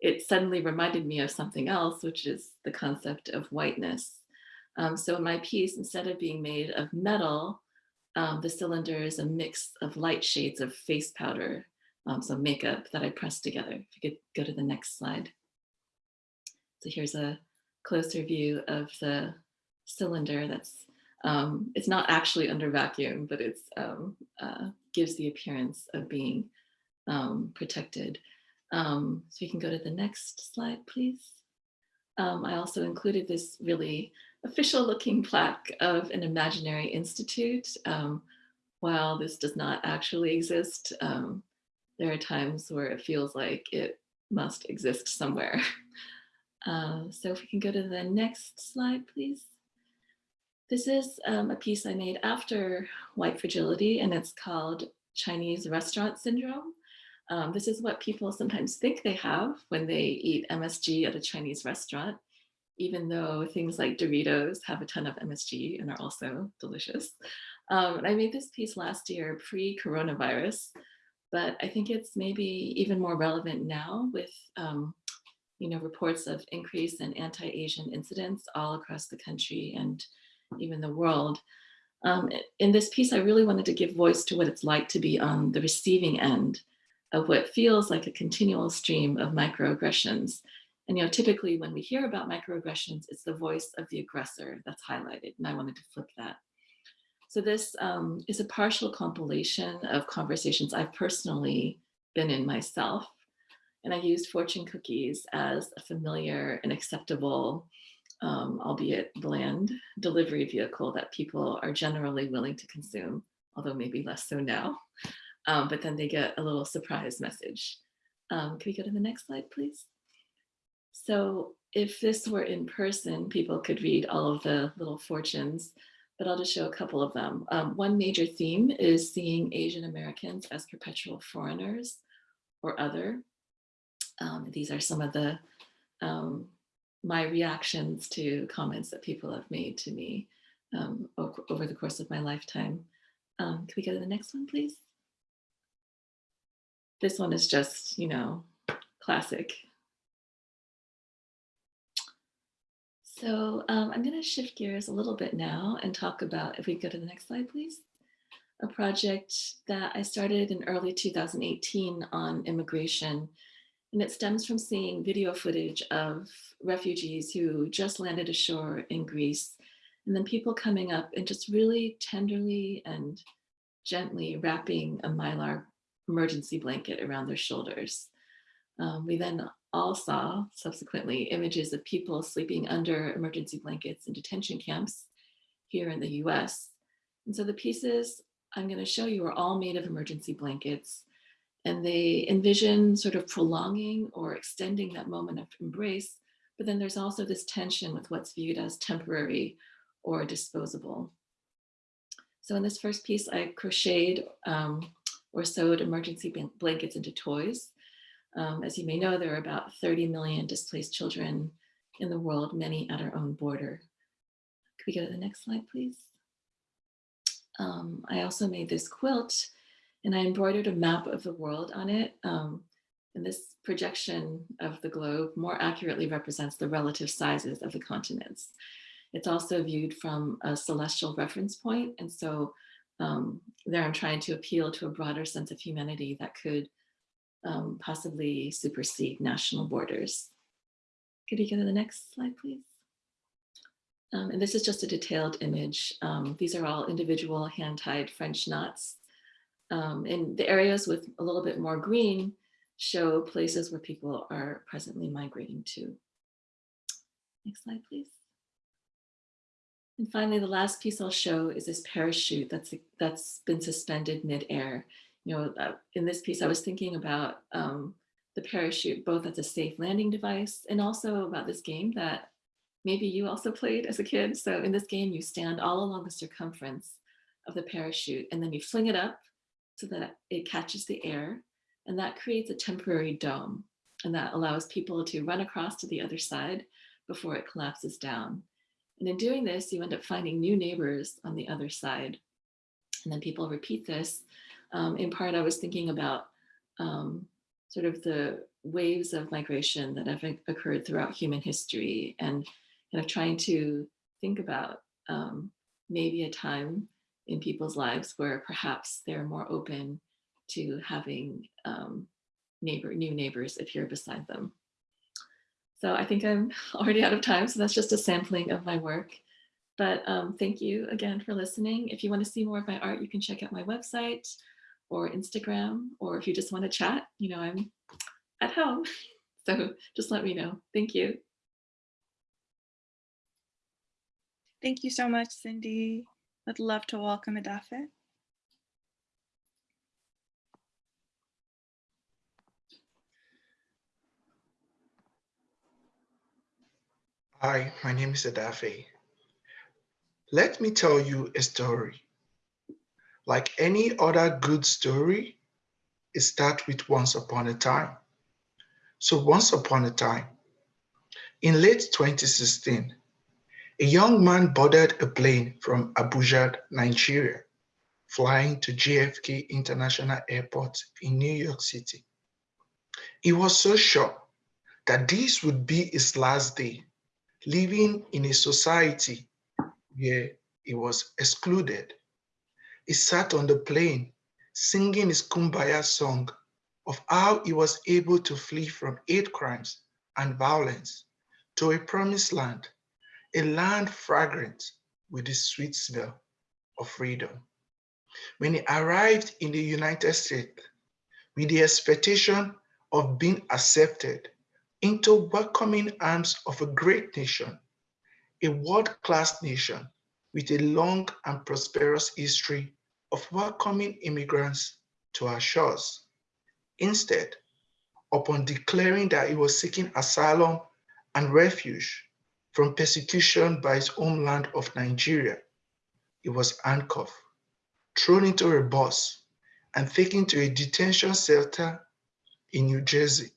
it suddenly reminded me of something else, which is the concept of whiteness. Um, so my piece, instead of being made of metal, um, the cylinder is a mix of light shades of face powder um, some makeup that I pressed together. If you could go to the next slide. So here's a closer view of the cylinder that's, um, it's not actually under vacuum, but it's um, uh, gives the appearance of being um, protected. So you can go to the next slide, please. Um, I also included this really official looking plaque of an imaginary institute. while this does not actually exist, um, there are times where it feels like it must exist somewhere. Uh, so if we can go to the next slide, please. This is um, a piece I made after White Fragility, and it's called Chinese Restaurant Syndrome. Um, this is what people sometimes think they have when they eat MSG at a Chinese restaurant, even though things like Doritos have a ton of MSG and are also delicious. Um, and I made this piece last year pre-coronavirus, but I think it's maybe even more relevant now with um, you know, reports of increase in anti-Asian incidents all across the country and even the world. Um, in this piece, I really wanted to give voice to what it's like to be on the receiving end of what feels like a continual stream of microaggressions. And you know, typically when we hear about microaggressions, it's the voice of the aggressor that's highlighted, and I wanted to flip that. So this um, is a partial compilation of conversations I've personally been in myself. And I used fortune cookies as a familiar and acceptable, um, albeit bland, delivery vehicle that people are generally willing to consume, although maybe less so now. Um, but then they get a little surprise message. Um, can we go to the next slide, please? So if this were in person, people could read all of the little fortunes, but I'll just show a couple of them. Um, one major theme is seeing Asian Americans as perpetual foreigners or other. Um, these are some of the um, my reactions to comments that people have made to me um, over, the course of my lifetime. Um, can we go to the next one, please? This one is just, you know, classic. So um, I'm going to shift gears a little bit now and talk about, if we go to the next slide, please, a project that I started in early 2018 on immigration. And it stems from seeing video footage of refugees who just landed ashore in Greece, and then people coming up and just really tenderly and gently wrapping a mylar emergency blanket around their shoulders. Um, we then all saw subsequently images of people sleeping under emergency blankets in detention camps here in the US. And so the pieces I'm going to show you are all made of emergency blankets and they envision sort of prolonging or extending that moment of embrace. But then there's also this tension with what's viewed as temporary or disposable. So in this first piece, I crocheted um, or sewed emergency blankets into toys. Um, as you may know, there are about 30 million displaced children in the world, many at our own border. Could we go to the next slide, please? Um, I also made this quilt and I embroidered a map of the world on it. Um, and this projection of the globe more accurately represents the relative sizes of the continents. It's also viewed from a celestial reference point, And so um, there I'm trying to appeal to a broader sense of humanity that could um, possibly supersede national borders. Could you go to the next slide, please? Um, and this is just a detailed image. Um, these are all individual hand-tied French knots. Um, and the areas with a little bit more green show places where people are presently migrating to. Next slide, please. And finally, the last piece I'll show is this parachute that's, that's been suspended midair. You know, uh, in this piece, I was thinking about um, the parachute, both as a safe landing device and also about this game that maybe you also played as a kid. So in this game, you stand all along the circumference of the parachute and then you fling it up so that it catches the air and that creates a temporary dome and that allows people to run across to the other side before it collapses down. And in doing this, you end up finding new neighbors on the other side. And then people repeat this. Um, in part, I was thinking about um, sort of the waves of migration that have occurred throughout human history and kind of trying to think about um, maybe a time in people's lives where perhaps they're more open to having um, neighbor, new neighbors if you're beside them. So I think I'm already out of time, so that's just a sampling of my work. But um, thank you again for listening. If you want to see more of my art, you can check out my website or Instagram, or if you just want to chat, you know, I'm at home. So just let me know. Thank you. Thank you so much, Cindy. I'd love to welcome Edafe. Hi, my name is Edafe. Let me tell you a story. Like any other good story, it starts with once upon a time. So once upon a time, in late 2016, a young man boarded a plane from Abuja, Nigeria, flying to JFK International Airport in New York City. He was so sure that this would be his last day, living in a society where he was excluded. He sat on the plane singing his Kumbaya song of how he was able to flee from hate crimes and violence to a promised land, a land fragrant with the sweet smell of freedom. When he arrived in the United States with the expectation of being accepted into welcoming arms of a great nation, a world-class nation with a long and prosperous history of welcoming immigrants to our shores. Instead, upon declaring that he was seeking asylum and refuge from persecution by his homeland of Nigeria, he was handcuffed, thrown into a bus, and taken to a detention center in New Jersey.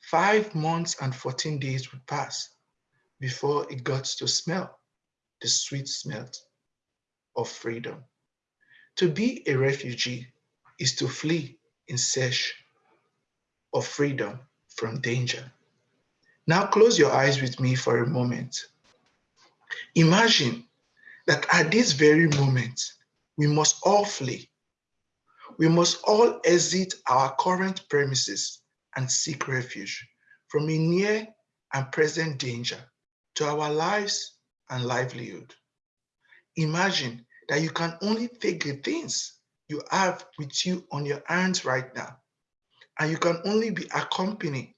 Five months and 14 days would pass before it got to smell the sweet smell of freedom. To be a refugee is to flee in search of freedom from danger. Now close your eyes with me for a moment. Imagine that at this very moment, we must all flee. We must all exit our current premises and seek refuge from a near and present danger to our lives and livelihood. Imagine that you can only take the things you have with you on your hands right now, and you can only be accompanied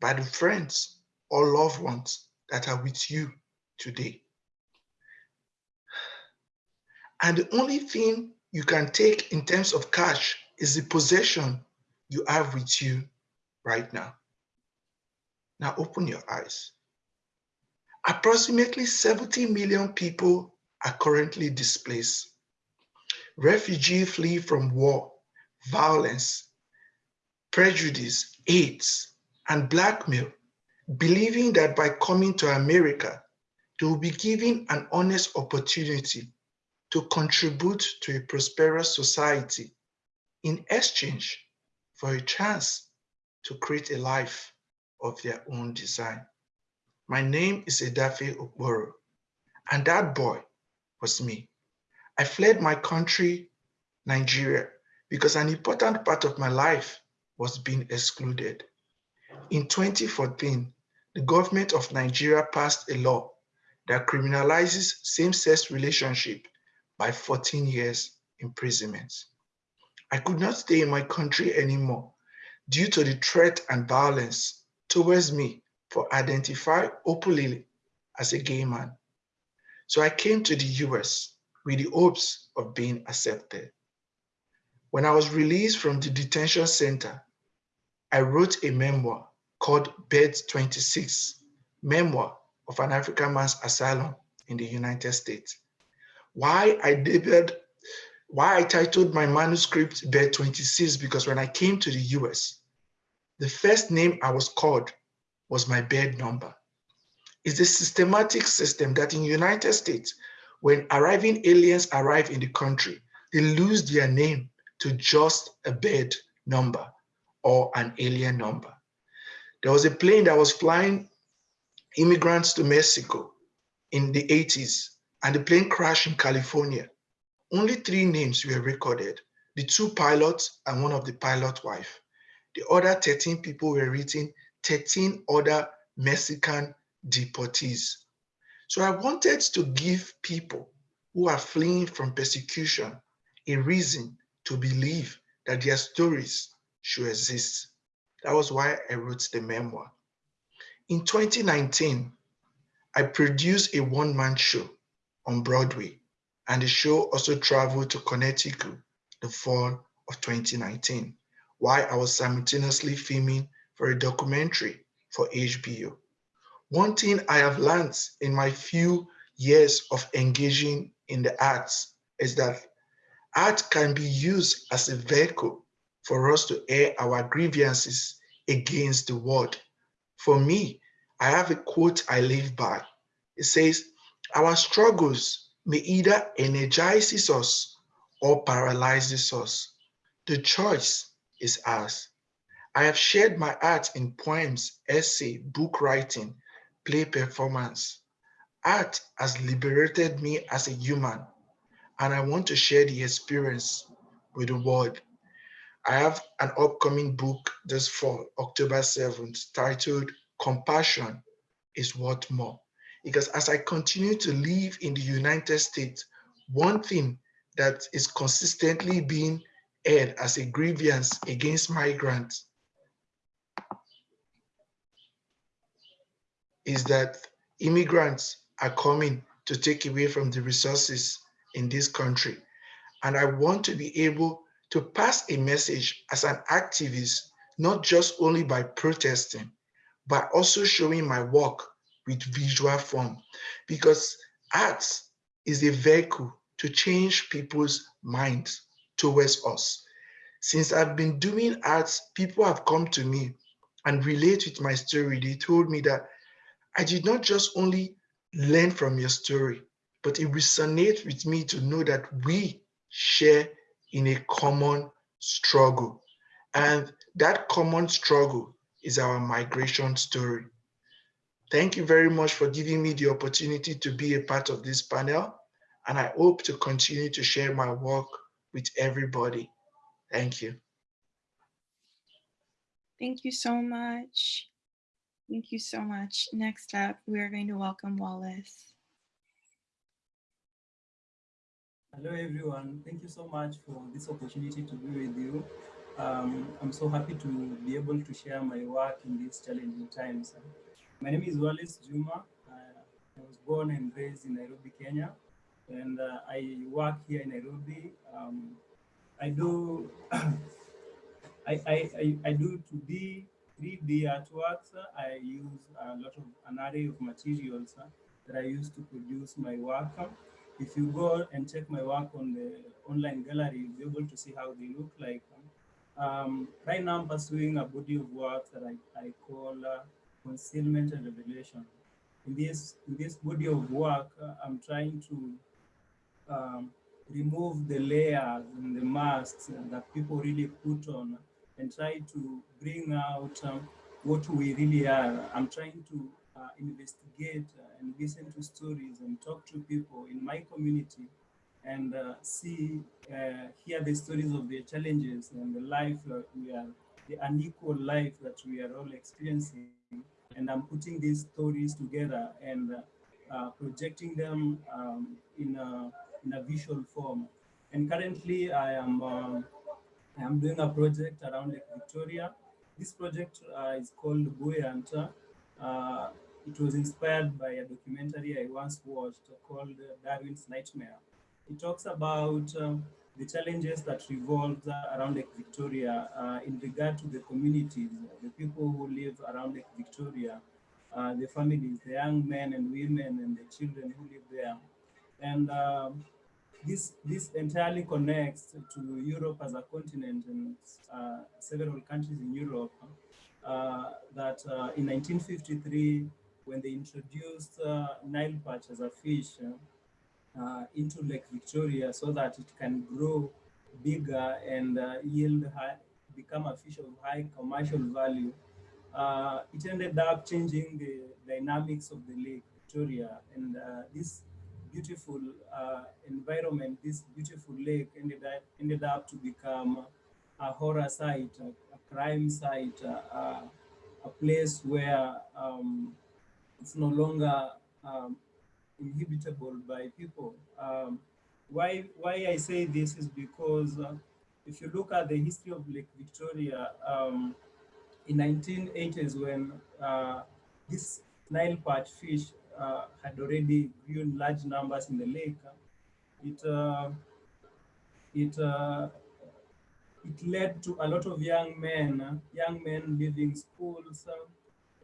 by the friends or loved ones that are with you today. And the only thing you can take in terms of cash is the possession you have with you right now. Now open your eyes. Approximately 70 million people are currently displaced. Refugees flee from war, violence, prejudice, AIDS, and blackmail, believing that by coming to America, they will be given an honest opportunity to contribute to a prosperous society in exchange for a chance to create a life of their own design. My name is Edafe Okporo, and that boy was me. I fled my country, Nigeria, because an important part of my life was being excluded. In 2014, the government of Nigeria passed a law that criminalizes same-sex relationship by 14 years imprisonment. I could not stay in my country anymore due to the threat and violence towards me for identify openly as a gay man. So I came to the US with the hopes of being accepted. When I was released from the detention center, I wrote a memoir called Bed 26, Memoir of an African Man's Asylum in the United States. Why I debuted, why I titled my manuscript Bed 26, because when I came to the US, the first name I was called was my bed number. It's a systematic system that in United States, when arriving aliens arrive in the country, they lose their name to just a bed number or an alien number. There was a plane that was flying immigrants to Mexico in the 80s, and the plane crashed in California. Only three names were recorded, the two pilots and one of the pilot wife. The other 13 people were written 13 other Mexican deportees. So I wanted to give people who are fleeing from persecution a reason to believe that their stories should exist. That was why I wrote the memoir. In 2019, I produced a one-man show on Broadway, and the show also traveled to Connecticut the fall of 2019, while I was simultaneously filming for a documentary for HBO. One thing I have learned in my few years of engaging in the arts is that art can be used as a vehicle for us to air our grievances against the world. For me, I have a quote I live by. It says, our struggles may either energizes us or paralyzes us. The choice is ours. I have shared my art in poems, essay, book writing, play performance. Art has liberated me as a human, and I want to share the experience with the world. I have an upcoming book this fall, October 7th, titled Compassion is What More. Because as I continue to live in the United States, one thing that is consistently being aired as a grievance against migrants is that immigrants are coming to take away from the resources in this country. And I want to be able to pass a message as an activist, not just only by protesting, but also showing my work with visual form. Because art is a vehicle to change people's minds towards us. Since I've been doing art, people have come to me and relate with my story. They told me that I did not just only learn from your story, but it resonates with me to know that we share in a common struggle. And that common struggle is our migration story. Thank you very much for giving me the opportunity to be a part of this panel. And I hope to continue to share my work with everybody. Thank you. Thank you so much. Thank you so much. Next up, we are going to welcome Wallace. Hello, everyone. Thank you so much for this opportunity to be with you. Um, I'm so happy to be able to share my work in these challenging times. My name is Wallace Juma. Uh, I was born and raised in Nairobi, Kenya, and uh, I work here in Nairobi. Um, I do I, I, I, I do 2D, 3D artworks. I use a lot of an array of materials that I use to produce my work. If you go and check my work on the online gallery, you'll be able to see how they look like. Um, right now, I'm pursuing a body of work that I, I call uh, concealment and revelation. In this, in this body of work, uh, I'm trying to um, remove the layers and the masks that people really put on and try to bring out um, what we really are. I'm trying to uh, investigate and listen to stories and talk to people in my community and uh, see, uh, hear the stories of their challenges and the life that we are, the unequal life that we are all experiencing. And I'm putting these stories together and uh, projecting them um, in, a, in a visual form. And currently I am, um, I am doing a project around Lake Victoria. This project uh, is called Buoyant. Uh, it was inspired by a documentary I once watched called Darwin's Nightmare. It talks about um, the challenges that revolve around Lake Victoria uh, in regard to the communities, the people who live around Lake Victoria, uh, the families, the young men and women and the children who live there. And um, this, this entirely connects to Europe as a continent and uh, several countries in Europe uh, that uh, in 1953, when they introduced uh, Nile perch as a fish uh, into Lake Victoria so that it can grow bigger and uh, yield high, become a fish of high commercial value, uh, it ended up changing the dynamics of the Lake Victoria. And uh, this beautiful uh, environment, this beautiful lake ended up, ended up to become a horror site, a, a crime site, a place where um, it's no longer um, inhibitable by people. Um, why, why I say this is because uh, if you look at the history of Lake Victoria, um, in 1980s when uh, this Nile perch fish uh, had already grew in large numbers in the lake, it, uh, it, uh, it led to a lot of young men, young men leaving schools,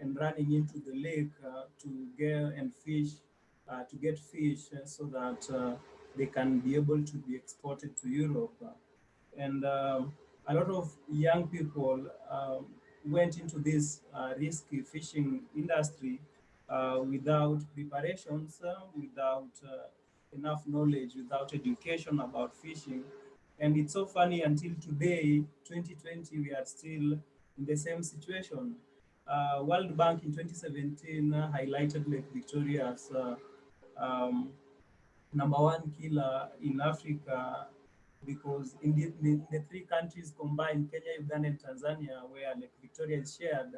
and running into the lake uh, to get and fish, uh, to get fish uh, so that they can be able to be exported to Europe. And a lot of young people went into this uh, risky fishing industry uh, without preparations, uh, without uh, enough knowledge, without education about fishing. And it's so funny until today, 2020, we are still in the same situation. Uh, World Bank in 2017 uh, highlighted Lake Victoria as um, number one killer in Africa because in the, the, the, three countries combined, Kenya, Uganda, and Tanzania, where Lake Victoria is shared,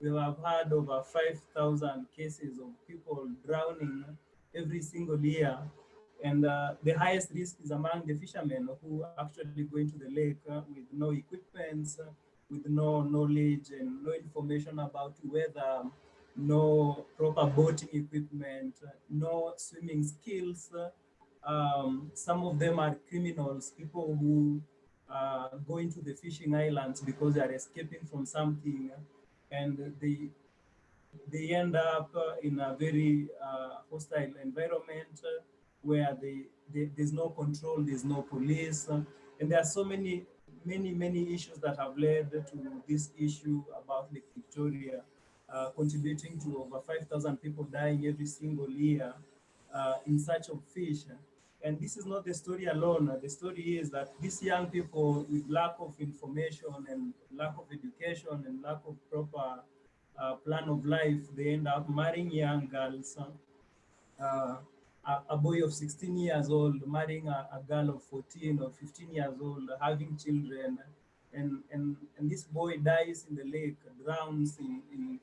we have had over 5,000 cases of people drowning every single year. And uh, the highest risk is among the fishermen who actually go into the lake uh, with no equipment, uh, with no knowledge and no information about weather, no proper boating equipment, no swimming skills. Um, some of them are criminals, people who uh, go into the fishing islands because they are escaping from something and they, they end up uh, in a very uh, hostile environment where they, they, there's no control, there's no police. and there are so many many, many issues that have led to this issue about Lake Victoria, uh, contributing to over 5,000 people dying every single year uh, in search of fish. And this is not the story alone. The story is that these young people with lack of information and lack of education and lack of proper uh, plan of life, they end up marrying young girls uh, a, a, boy of 16 years old marrying a, a, girl of 14 or 15 years old, having children, and and and this boy dies in the lake, drowns in, in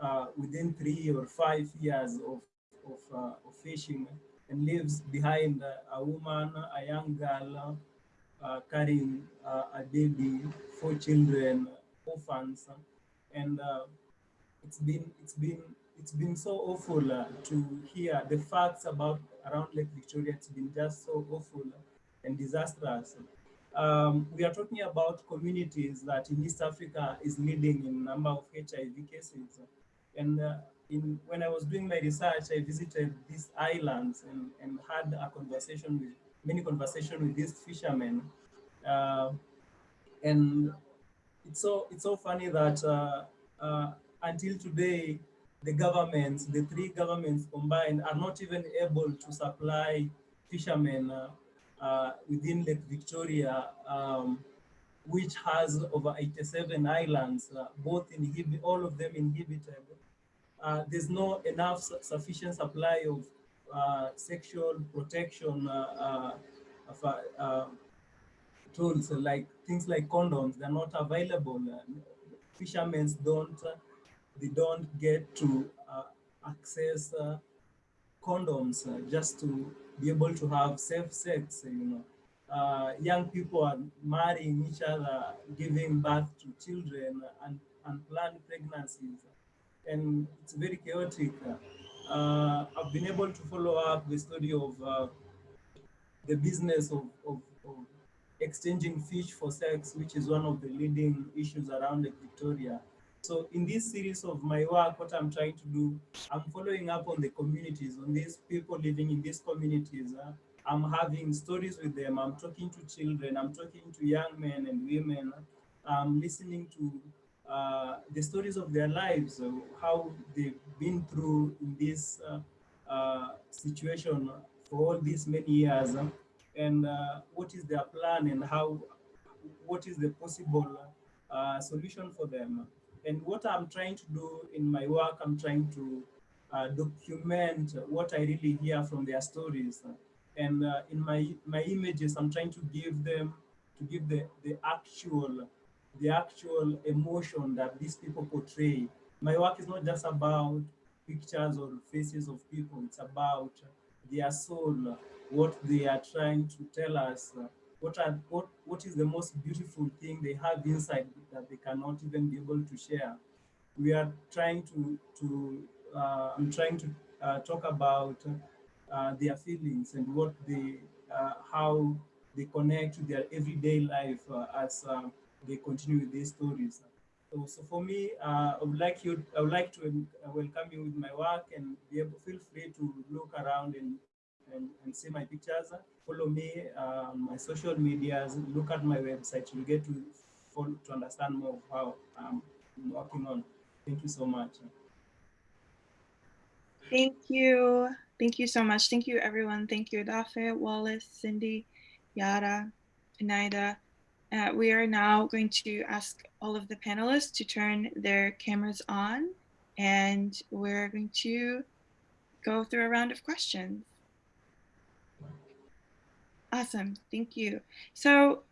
uh, within three or five years of of, uh, of fishing, and leaves behind a woman, a young girl, uh, carrying a baby, four children, orphans, and uh, it's been it's been it's been so awful uh, to hear the facts about around Lake Victoria. It's been just so awful and disastrous. Um, we are talking about communities that in East Africa is leading in number of HIV cases. And uh, in, when I was doing my research, I visited these islands and, and had a conversation with, many conversations with these fishermen. Uh, and it's so, it's so funny that uh, uh, until today, the governments, the three governments combined, are not even able to supply fishermen uh, uh, within Lake Victoria, um, which has over 87 islands, uh, both inhibited, all of them inhibited. Uh, there's no enough su sufficient supply of uh, sexual protection uh, of, tools like things like condoms. They're not available. fishermen don't they don't get to uh, access uh, condoms uh, just to be able to have safe sex, you know. Uh, young people are marrying each other, giving birth to children and unplanned pregnancies. And it's very chaotic. Uh, I've been able to follow up the story of uh, the business of, of, of, exchanging fish for sex, which is one of the leading issues around Lake Victoria. So in this series of my work, what I'm trying to do, I'm following up on the communities, on these people living in these communities. Uh, I'm having stories with them. I'm talking to children. I'm talking to young men and women. I'm listening to uh, the stories of their lives, uh, how they've been through in this uh, situation for all these many years, and what is their plan and how, what is the possible solution for them. And what I'm trying to do in my work, I'm trying to uh, document what I really hear from their stories. And uh, in my, my images, I'm trying to give them, to give the, the actual, the actual emotion that these people portray. My work is not just about pictures or faces of people, it's about their soul, what they are trying to tell us, what are what what is the most beautiful thing they have inside that they cannot even be able to share we are trying to to uh, i'm trying to uh, talk about uh, their feelings and what they uh, how they connect to their everyday life uh, as uh, they continue with these stories so, so for me uh, i would like you i would like to uh, welcome you with my work and be able feel free to look around and and, and see my pictures, follow me uh, on my social medias, look at my website. You'll get to follow, to understand more of how um, I'm working on. Thank you so much. Thank you. Thank you so much. Thank you, everyone. Thank you, Dafe, Wallace, Cindy, Yara, Inaida. Uh, we are now going to ask all of the panelists to turn their cameras on, and we're going to go through a round of questions. Awesome. Thank you. So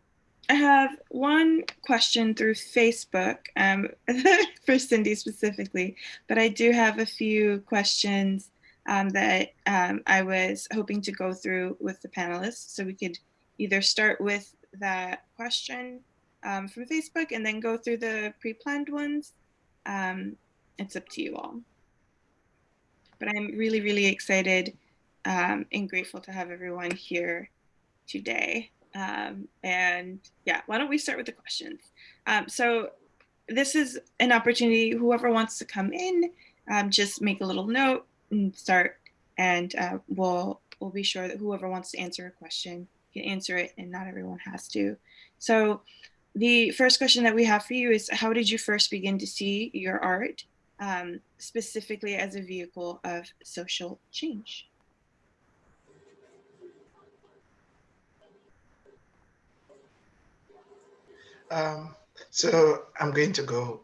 I have one question through Facebook um, for Cindy specifically, but I do have a few questions um, that um, I was hoping to go through with the panelists. So we could either start with that question um, from Facebook and then go through the pre-planned ones. Um, it's up to you all. But I'm really, really excited um, and grateful to have everyone here today. Um, and yeah, why don't we start with the questions? Um, so this is an opportunity, whoever wants to come in, um, just make a little note and start and uh, we'll, we'll be sure that whoever wants to answer a question can answer it and not everyone has to. So the first question that we have for you is how did you first begin to see your art um, specifically as a vehicle of social change? Um, so I'm going to go.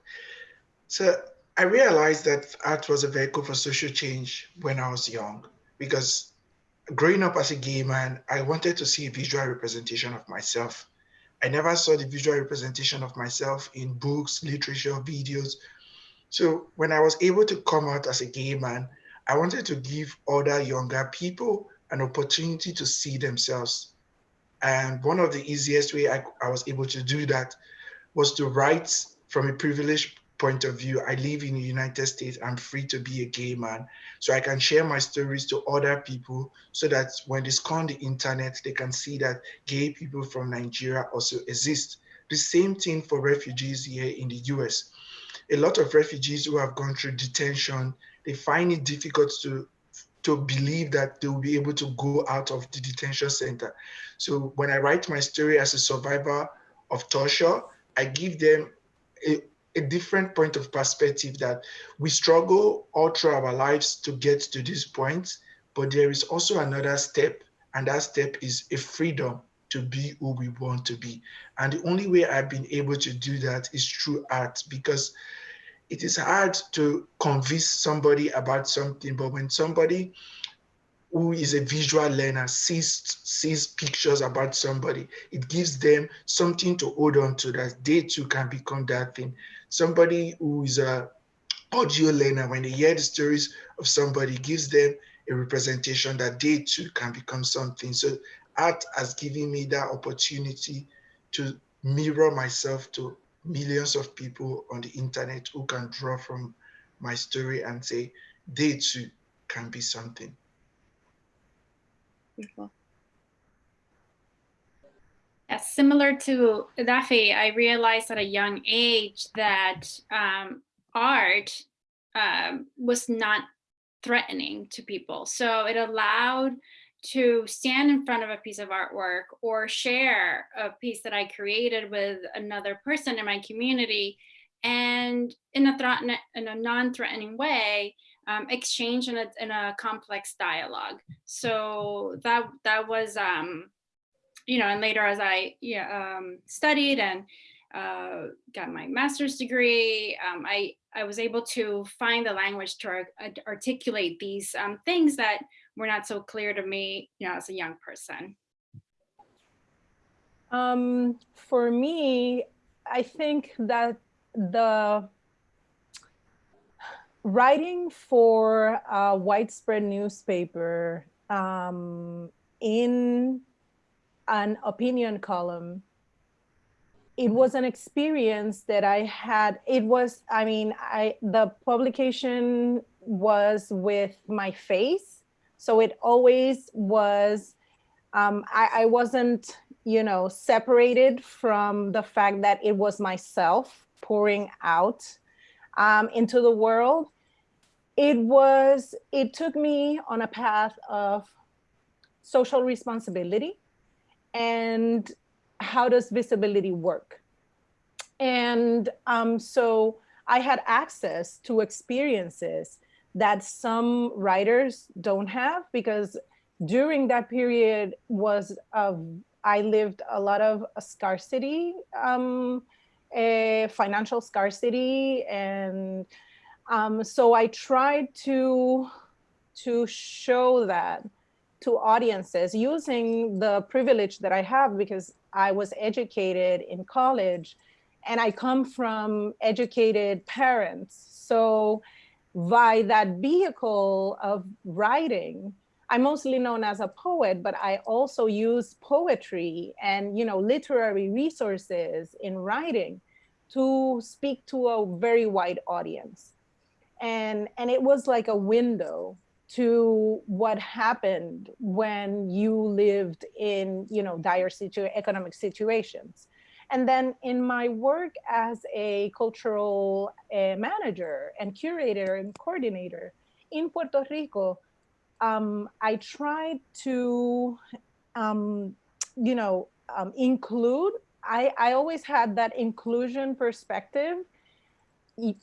So I realized that art was a vehicle for social change when I was young, because growing up as a gay man, I wanted to see a visual representation of myself. I never saw the visual representation of myself in books, literature, videos. So when I was able to come out as a gay man, I wanted to give other younger people an opportunity to see themselves and one of the easiest way I, I was able to do that was to write from a privileged point of view. I live in the United States. I'm free to be a gay man. So I can share my stories to other people so that when they scan the internet, they can see that gay people from Nigeria also exist. The same thing for refugees here in the US. A lot of refugees who have gone through detention, they find it difficult to to believe that they will be able to go out of the detention center. So when I write my story as a survivor of torture, I give them a, a different point of perspective that we struggle all through our lives to get to this point, but there is also another step, and that step is a freedom to be who we want to be. And the only way I've been able to do that is through art because it is hard to convince somebody about something, but when somebody who is a visual learner sees sees pictures about somebody, it gives them something to hold on to that they too can become that thing. Somebody who is a audio learner, when they hear the stories of somebody, gives them a representation that they too can become something. So art has given me that opportunity to mirror myself to millions of people on the internet who can draw from my story and say they too can be something. Beautiful. Similar to Dafe, I realized at a young age that um, art um, was not threatening to people. So it allowed to stand in front of a piece of artwork or share a piece that I created with another person in my community and in a, in a non-threatening way, um, exchange in a, in a complex dialogue. So that, that was, um, you know, and later as I yeah, um, studied and uh, got my master's degree, um, I, I was able to find the language to articulate these um, things that were not so clear to me, you know, as a young person? Um, for me, I think that the writing for a widespread newspaper um, in an opinion column it was an experience that I had. It was, I mean, I the publication was with my face so it always was, um, I, I wasn't, you know, separated from the fact that it was myself pouring out um, into the world. It was, it took me on a path of social responsibility and how does visibility work? And um, so I had access to experiences that some writers don't have because during that period was I lived a lot of scarcity, um, eh, financial scarcity, and um, so I tried to to show that to audiences using the privilege that I have because I was educated in college and I come from educated parents. So by that vehicle of writing, I'm mostly known as a poet, but I also use poetry and you know literary resources in writing to speak to a very wide audience. And, and it was like a window to what happened when you lived in you know dire situ economic situations and then in my work as a cultural uh, manager and curator and coordinator in Puerto Rico, um, I tried to, um, you know, um, include, I, I always had that inclusion perspective.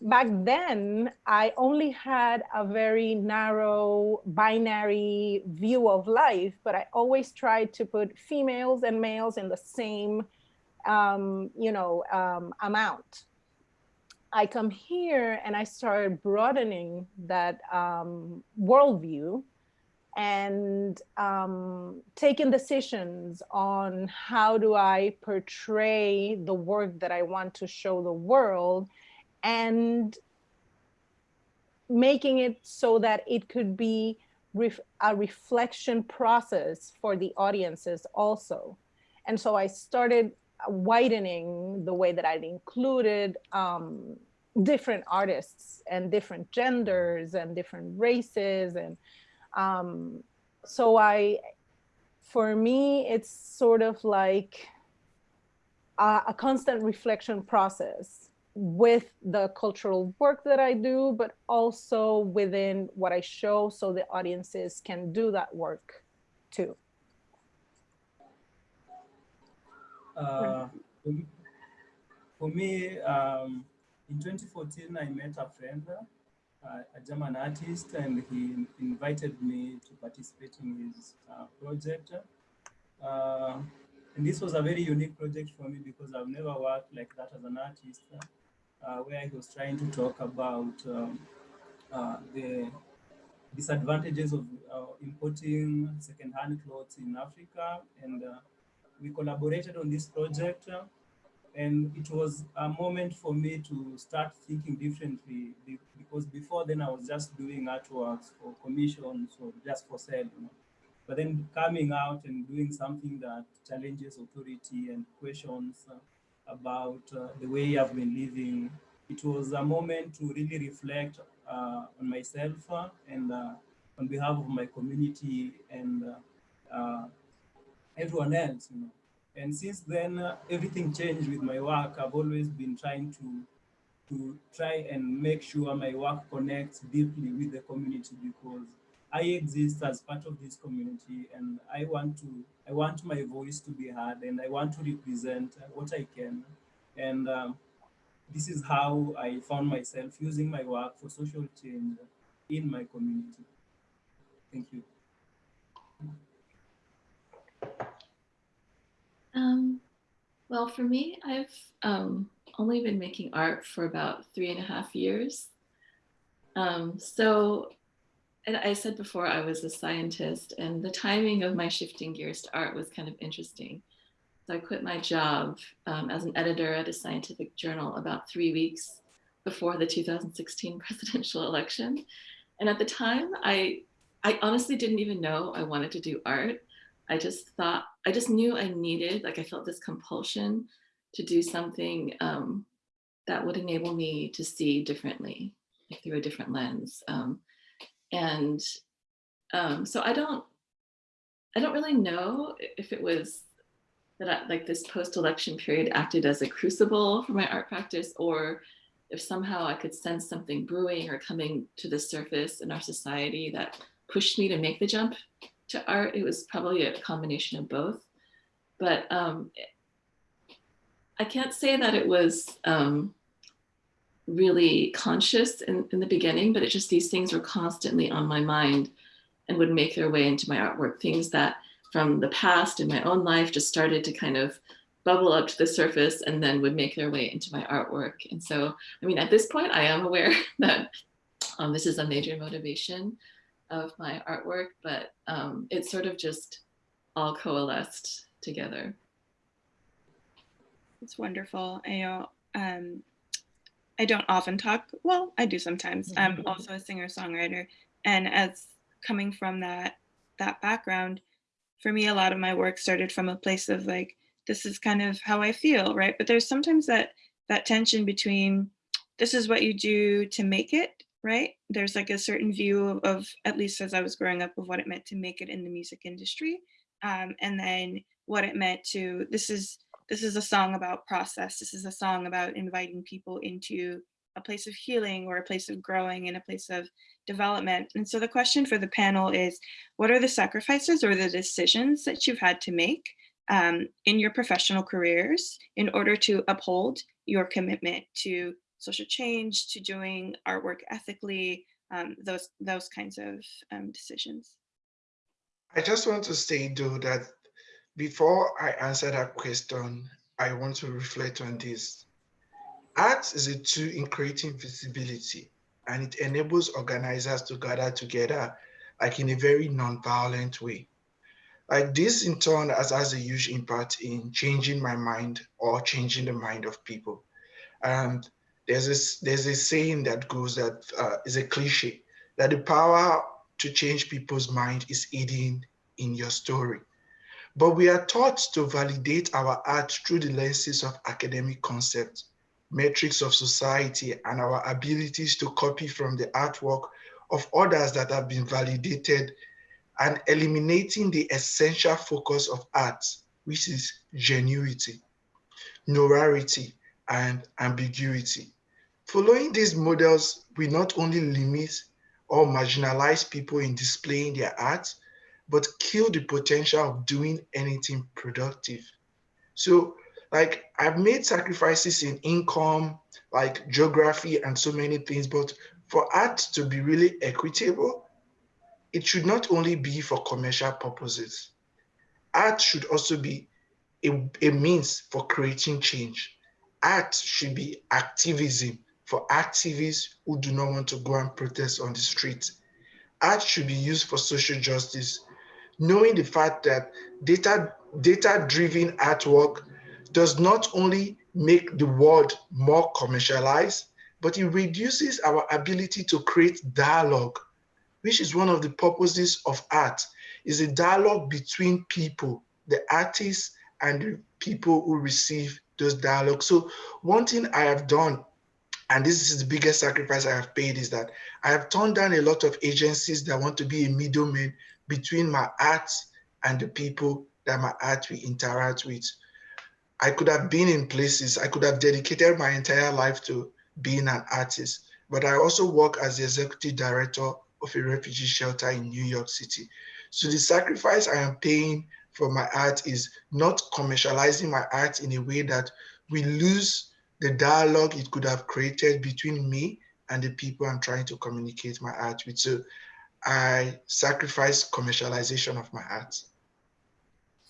Back then, I only had a very narrow binary view of life, but I always tried to put females and males in the same um, you know, um, amount. I come here and I started broadening that um, worldview and um, taking decisions on how do I portray the work that I want to show the world and making it so that it could be ref a reflection process for the audiences also. And so I started widening the way that I'd included um, different artists and different genders and different races. And um, so I, for me, it's sort of like a, a constant reflection process with the cultural work that I do, but also within what I show so the audiences can do that work too. Uh, for me, um, in 2014, I met a friend, uh, a German artist, and he invited me to participate in his uh, project. Uh, and this was a very unique project for me because I've never worked like that as an artist, where he was trying to talk about um, uh, the disadvantages of importing secondhand clothes in Africa and we collaborated on this project uh, and it was a moment for me to start thinking differently because before then I was just doing artworks for commissions or just for sale, you know. But then coming out and doing something that challenges authority and questions uh, about uh, the way I've been living, it was a moment to really reflect uh, on myself uh, and uh, on behalf of my community and everyone else, you know. And since then, uh, everything changed with my work. I've always been trying to to try and make sure my work connects deeply with the community because I exist as part of this community and I want to I want my voice to be heard and I want to represent what I can. And um, this is how I found myself using my work for social change in my community. Thank you. Um, well, for me, I've um, only been making art for about three and a half years. Um, so, and I said before I was a scientist and the timing of my shifting gears to art was kind of interesting. So I quit my job um, as an editor at a scientific journal about three weeks before the 2016 presidential election. And at the time, I, I honestly didn't even know I wanted to do art. I just thought, I just knew I needed, like I felt this compulsion to do something um, that would enable me to see differently, like through a different lens. Um, and um, so I don't, I don't really know if it was that I, like this post-election period acted as a crucible for my art practice or if somehow I could sense something brewing or coming to the surface in our society that pushed me to make the jump to art. It was probably a combination of both. But um, I can't say that it was um, really conscious in, in the beginning, but it just these things were constantly on my mind and would make their way into my artwork. Things that from the past in my own life just started to kind of bubble up to the surface and then would make their way into my artwork. And so, I mean, at this point, I am aware that um, this is a major motivation of my artwork, but um, it sort of just all coalesced together. It's wonderful. I know um, I don't often talk. Well, I do sometimes. I'm also a singer songwriter, and as coming from that that background, for me, a lot of my work started from a place of like, this is kind of how I feel, right? But there's sometimes that that tension between this is what you do to make it, right? There's like a certain view of, of at least as I was growing up, of what it meant to make it in the music industry, um, and then what it meant to this is this is a song about process. This is a song about inviting people into a place of healing or a place of growing and a place of development. And so the question for the panel is, what are the sacrifices or the decisions that you've had to make um, in your professional careers in order to uphold your commitment to social change, to doing artwork ethically, um, those, those kinds of um, decisions? I just want to say though that before I answer that question, I want to reflect on this. Art is a tool in creating visibility and it enables organizers to gather together like in a very non-violent way. Like this in turn has, has a huge impact in changing my mind or changing the mind of people. And there's this, there's a saying that goes that uh, is a cliche, that the power to change people's mind is hidden in your story. But we are taught to validate our art through the lenses of academic concepts, metrics of society, and our abilities to copy from the artwork of others that have been validated and eliminating the essential focus of art, which is genuity, norarity, and ambiguity. Following these models, we not only limit or marginalize people in displaying their art, but kill the potential of doing anything productive. So like I've made sacrifices in income, like geography and so many things, but for art to be really equitable, it should not only be for commercial purposes. Art should also be a, a means for creating change. Art should be activism for activists who do not want to go and protest on the street. Art should be used for social justice knowing the fact that data data driven artwork does not only make the world more commercialized, but it reduces our ability to create dialogue, which is one of the purposes of art, is a dialogue between people, the artists and the people who receive those dialogues. So one thing I have done, and this is the biggest sacrifice I have paid, is that I have turned down a lot of agencies that want to be a middleman between my art and the people that my art will interact with. I could have been in places, I could have dedicated my entire life to being an artist, but I also work as the executive director of a refugee shelter in New York City. So the sacrifice I am paying for my art is not commercializing my art in a way that we lose the dialogue it could have created between me and the people I'm trying to communicate my art with. So I sacrifice commercialization of my art.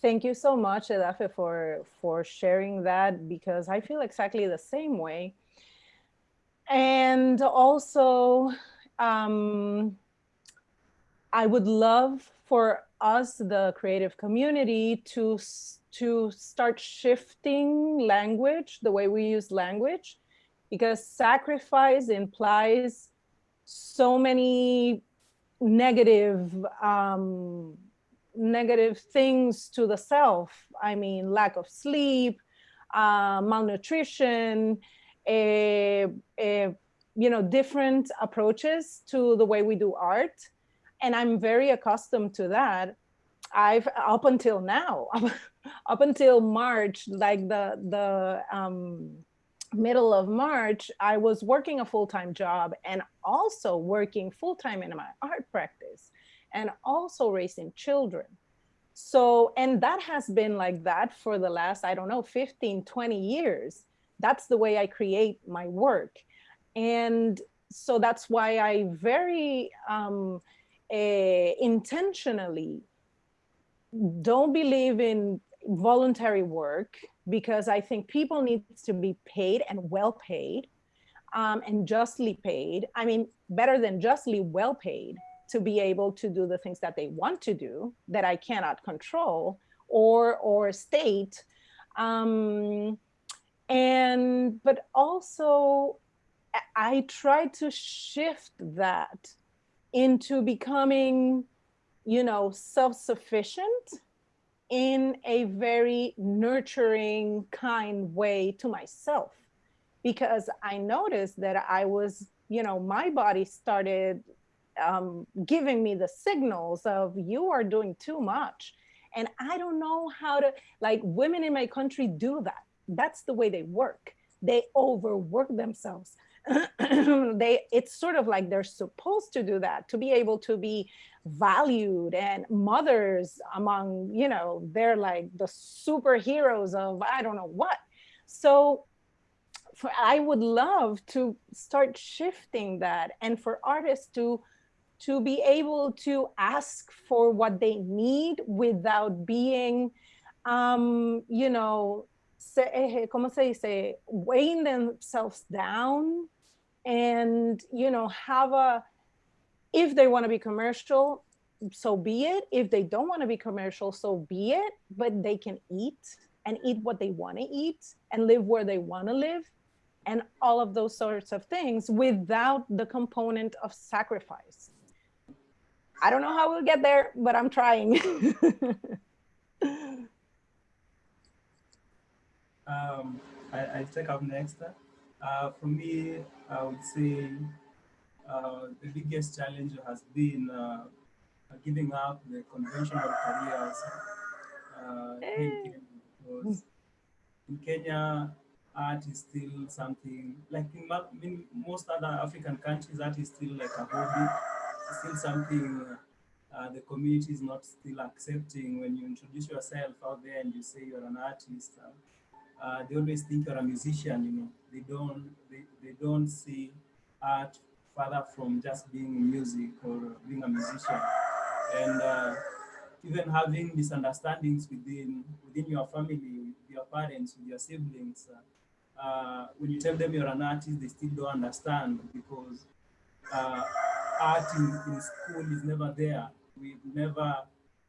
Thank you so much, Edafe, for, for sharing that because I feel exactly the same way. And also, um, I would love for us, the creative community, to, to start shifting language, the way we use language, because sacrifice implies so many negative um, negative things to the self. I mean, lack of sleep, uh, malnutrition, a, a, you know, different approaches to the way we do art. And I'm very accustomed to that. I've up until now, up until March, like the the um, middle of March, I was working a full-time job and also working full-time in my art practice. and also raising children. So, and that has been like that for the last, I don't know, 15, 20 years. That's the way I create my work. And so that's why I very um, eh, intentionally don't believe in voluntary work because I think people need to be paid and well paid um, and justly paid. I mean, better than justly well paid to be able to do the things that they want to do that I cannot control or or state. Um, and but also I try to shift that into becoming, you know, self-sufficient in a very nurturing, kind way to myself. Because I noticed that I was, you know, my body started um, giving me the signals of you are doing too much. And I don't know how to, like women in my country do that. That's the way they work. They overwork themselves. they it's sort of like they're supposed to do that to be able to be valued and mothers among you know they're like the superheroes of i don't know what. So for, i would love to start shifting that and for artists to to be able to ask for what they need without being um you know se, eh, ¿cómo se dice? weighing themselves down and, you know, have a, if they want to be commercial, so be it. If they don't want to be commercial, so be it, but they can eat and eat what they want to eat and live where they want to live and all of those sorts of things without the component of sacrifice. I don't know how we'll get there, but I'm trying. Um, I, I take up next. Uh, for me, I would say uh, the biggest challenge has been uh, giving up the conventional careers uh, in Kenya because in Kenya, art is still something like in, in, most other African countries, art is still like a hobby, it's still something uh, the community is not still accepting when you introduce yourself out there and you say you're an artist. Uh, uh, they always think you're a musician, you know. They don't they, they don't see art further from just being music or being a musician. And uh, even having misunderstandings within within your family, with your parents, with your siblings, uh, uh when you tell them you're an artist, they still don't understand because uh, art in, in school is never there. We've never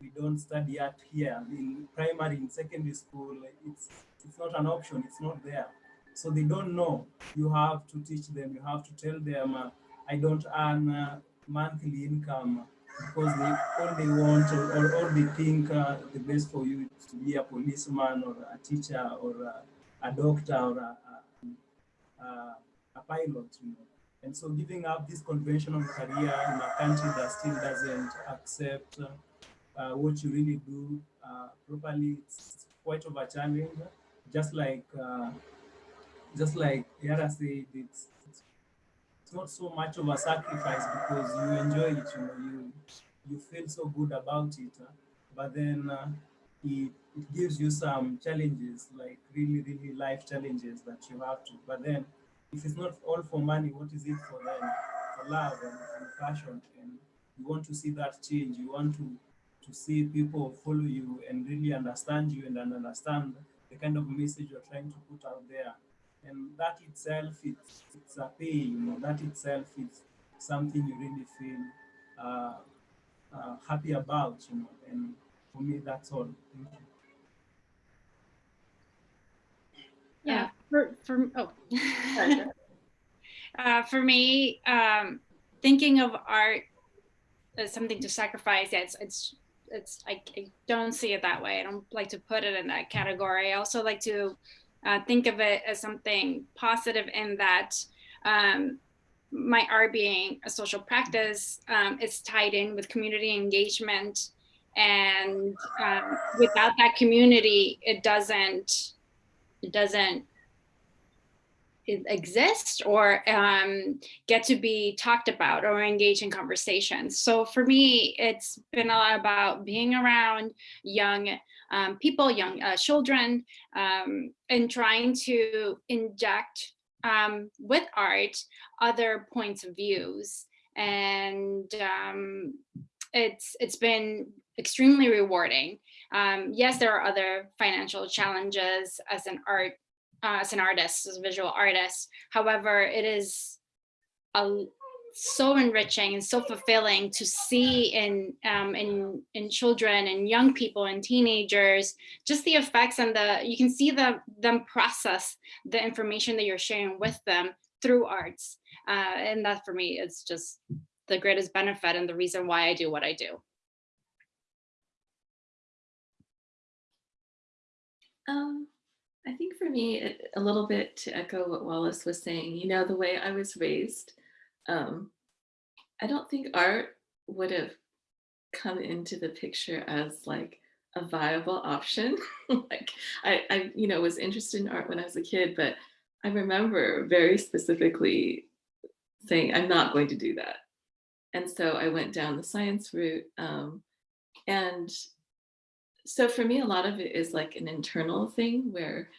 we don't study art here. In primary, in secondary school, it's it's not an option, it's not there. So they don't know. You have to teach them, you have to tell them, uh, I don't earn uh, monthly income because they all they want or, or all they think uh, the best for you is to be a policeman or a teacher or a, a doctor or a, a, a, pilot, you know. And so giving up this conventional career in a country that still doesn't accept uh, what you really do uh, properly, it's quite of a challenge just like uh, just like Yara said, it's, it's not so much of a sacrifice because you enjoy it, you know, you you feel so good about it, but then uh, it, it gives you some challenges, like really, really life challenges that you have to. But then, if it's not all for money, what is it for then? For love and, and passion, and you want to see that change. You want to to see people follow you and really understand you and understand the kind of message you're trying to put out there. And that itself, it's, it's a pain, you know, that itself is something you really feel uh, uh, happy about, you know, and for me, that's all. Thank you. Yeah, for, for oh. uh, for me, um, thinking of art as something to sacrifice, yeah, it's, it's it's I, I, don't see it that way. I don't like to put it in that category. I also like to uh, think of it as something positive in that um, my art being a social practice um, is tied in with community engagement. And um, without that community, it doesn't, it doesn't, exist or um, get to be talked about or engage in conversations. So for me, it's been a lot about being around young um, people, young uh, children, um, and trying to inject um, with art other points of views. And um, it's it's been extremely rewarding. Um, yes, there are other financial challenges as an art uh, as an artist, as a visual artist. However, it is a, so enriching and so fulfilling to see in um, in in children and young people and teenagers just the effects and the you can see the them process the information that you're sharing with them through arts, uh, and that for me is just the greatest benefit and the reason why I do what I do. Um, I think for me, it, a little bit to echo what Wallace was saying, you know, the way I was raised, um, I don't think art would have come into the picture as like a viable option. like I, I, you know, was interested in art when I was a kid, but I remember very specifically saying, I'm not going to do that. And so I went down the science route. Um, and so for me, a lot of it is like an internal thing where,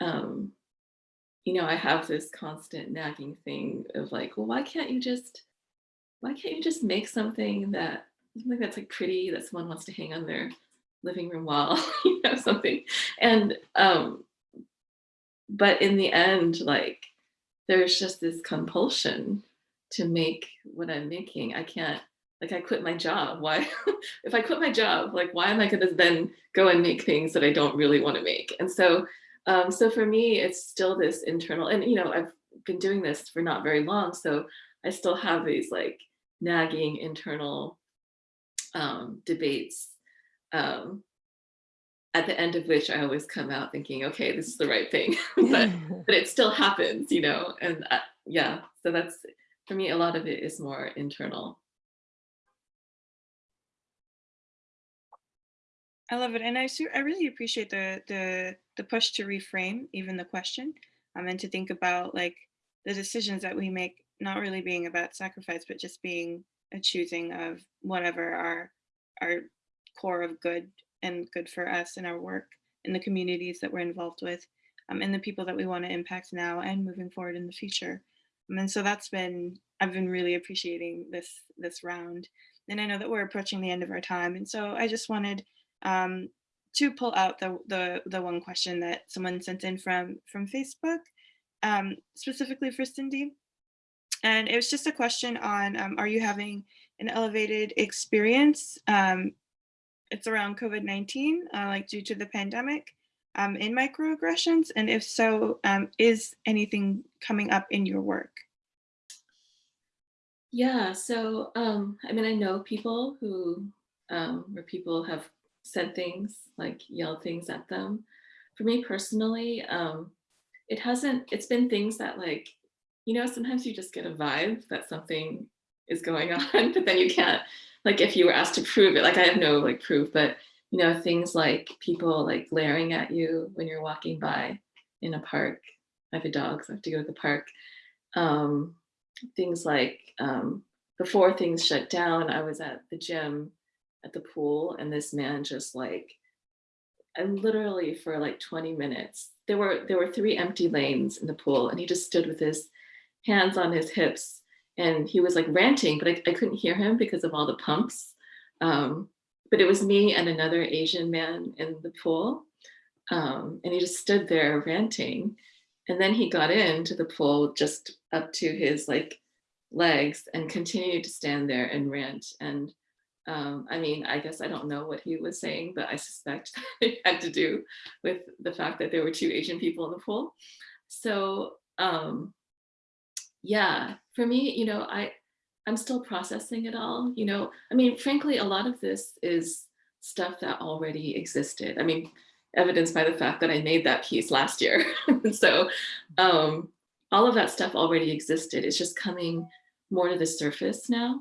um, you know, I have this constant nagging thing of like, well, why can't you just, why can't you just make something that, something that's like pretty that someone wants to hang on their living room wall, you know, something. And, um, but in the end, like, there's just this compulsion to make what I'm making. I can't, like I quit my job. Why, if I quit my job, like why am I gonna then go and make things that I don't really wanna make? And so, um, so for me, it's still this internal, and you know, I've been doing this for not very long, so I still have these like nagging internal um, debates um, at the end of which I always come out thinking, okay, this is the right thing, but, but it still happens, you know? And uh, yeah, so that's, for me, a lot of it is more internal. I love it, and I I really appreciate the the the push to reframe even the question, um, and to think about like the decisions that we make not really being about sacrifice, but just being a choosing of whatever our our core of good and good for us and our work in the communities that we're involved with, um, and the people that we want to impact now and moving forward in the future. Um, and so that's been I've been really appreciating this this round, and I know that we're approaching the end of our time, and so I just wanted um, to pull out the, the the one question that someone sent in from from Facebook, um, specifically for Cindy. And it was just a question on, um, are you having an elevated experience? Um, it's around COVID-19, uh, like due to the pandemic um, in microaggressions? And if so, um, is anything coming up in your work? Yeah, so um, I mean, I know people who, um, where people have said things, like yelled things at them. For me personally, um, it hasn't, it's been things that like, you know, sometimes you just get a vibe that something is going on, but then you can't, like if you were asked to prove it, like I have no like proof, but you know, things like people like glaring at you when you're walking by in a park. I have a dog, so I have to go to the park. Um, things like um, before things shut down, I was at the gym at the pool and this man just like and literally for like 20 minutes there were there were three empty lanes in the pool and he just stood with his hands on his hips and he was like ranting but I, I couldn't hear him because of all the pumps. Um, but it was me and another Asian man in the pool um, and he just stood there ranting. And then he got into the pool just up to his like legs and continued to stand there and rant and um, I mean, I guess I don't know what he was saying, but I suspect it had to do with the fact that there were two Asian people in the pool. So um, yeah, for me, you know, I, I'm still processing it all, you know, I mean, frankly, a lot of this is stuff that already existed. I mean, evidenced by the fact that I made that piece last year. so um, all of that stuff already existed. It's just coming more to the surface now.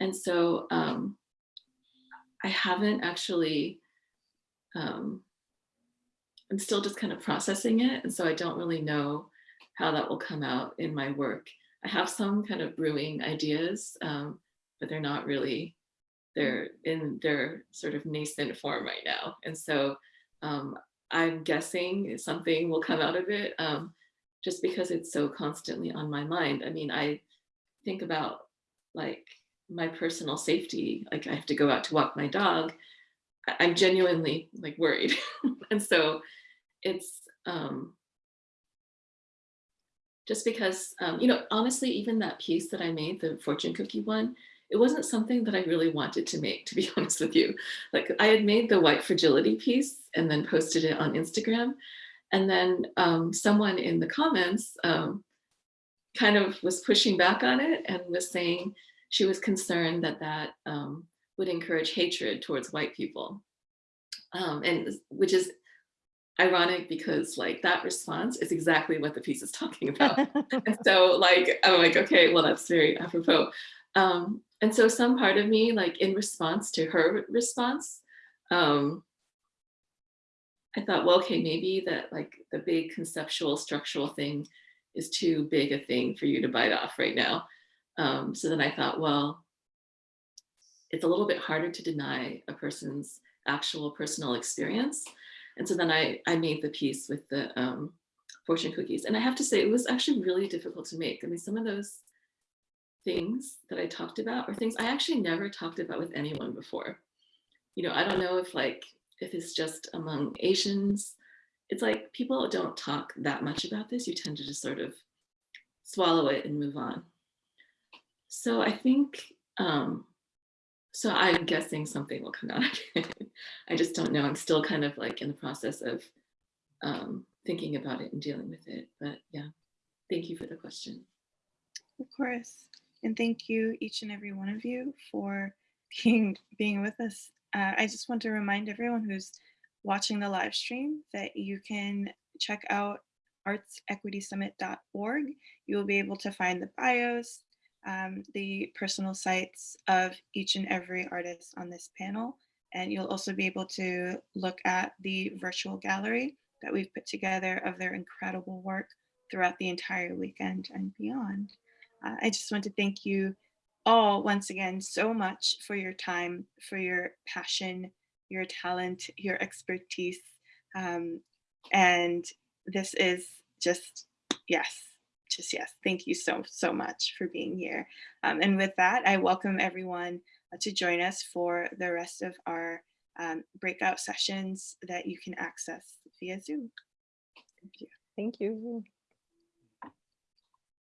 And so um, I haven't actually, um, I'm still just kind of processing it. And so I don't really know how that will come out in my work. I have some kind of brewing ideas, um, but they're not really, they're in their sort of nascent form right now. And so um, I'm guessing something will come out of it um, just because it's so constantly on my mind. I mean, I think about like my personal safety, like I have to go out to walk my dog. I'm genuinely like worried. and so it's um, just because, um, you know, honestly, even that piece that I made, the fortune cookie one, it wasn't something that I really wanted to make, to be honest with you. Like I had made the white fragility piece and then posted it on Instagram. And then um, someone in the comments um, kind of was pushing back on it and was saying she was concerned that that um, would encourage hatred towards white people. Um, and which is ironic because like that response is exactly what the piece is talking about. and so like, I'm like, okay, well, that's very apropos. Um, and so some part of me, like in response to her response, um, I thought, well, okay, maybe that like the big conceptual structural thing is too big a thing for you to bite off right now. Um, so then I thought, well, it's a little bit harder to deny a person's actual personal experience. And so then I, I made the piece with the um, fortune cookies. And I have to say, it was actually really difficult to make. I mean, some of those things that I talked about are things I actually never talked about with anyone before. You know, I don't know if like, if it's just among Asians, it's like people don't talk that much about this. You tend to just sort of swallow it and move on. So I think, um, so I'm guessing something will come out. I just don't know. I'm still kind of like in the process of um, thinking about it and dealing with it. But yeah, thank you for the question. Of course. And thank you, each and every one of you, for being, being with us. Uh, I just want to remind everyone who's watching the live stream that you can check out artsequitysummit.org. You will be able to find the bios, um, the personal sites of each and every artist on this panel. And you'll also be able to look at the virtual gallery that we've put together of their incredible work throughout the entire weekend and beyond. Uh, I just want to thank you all once again so much for your time, for your passion, your talent, your expertise. Um, and this is just, yes, just yes. Thank you so, so much for being here. Um, and with that, I welcome everyone uh, to join us for the rest of our um, breakout sessions that you can access via Zoom. Thank you. Thank you.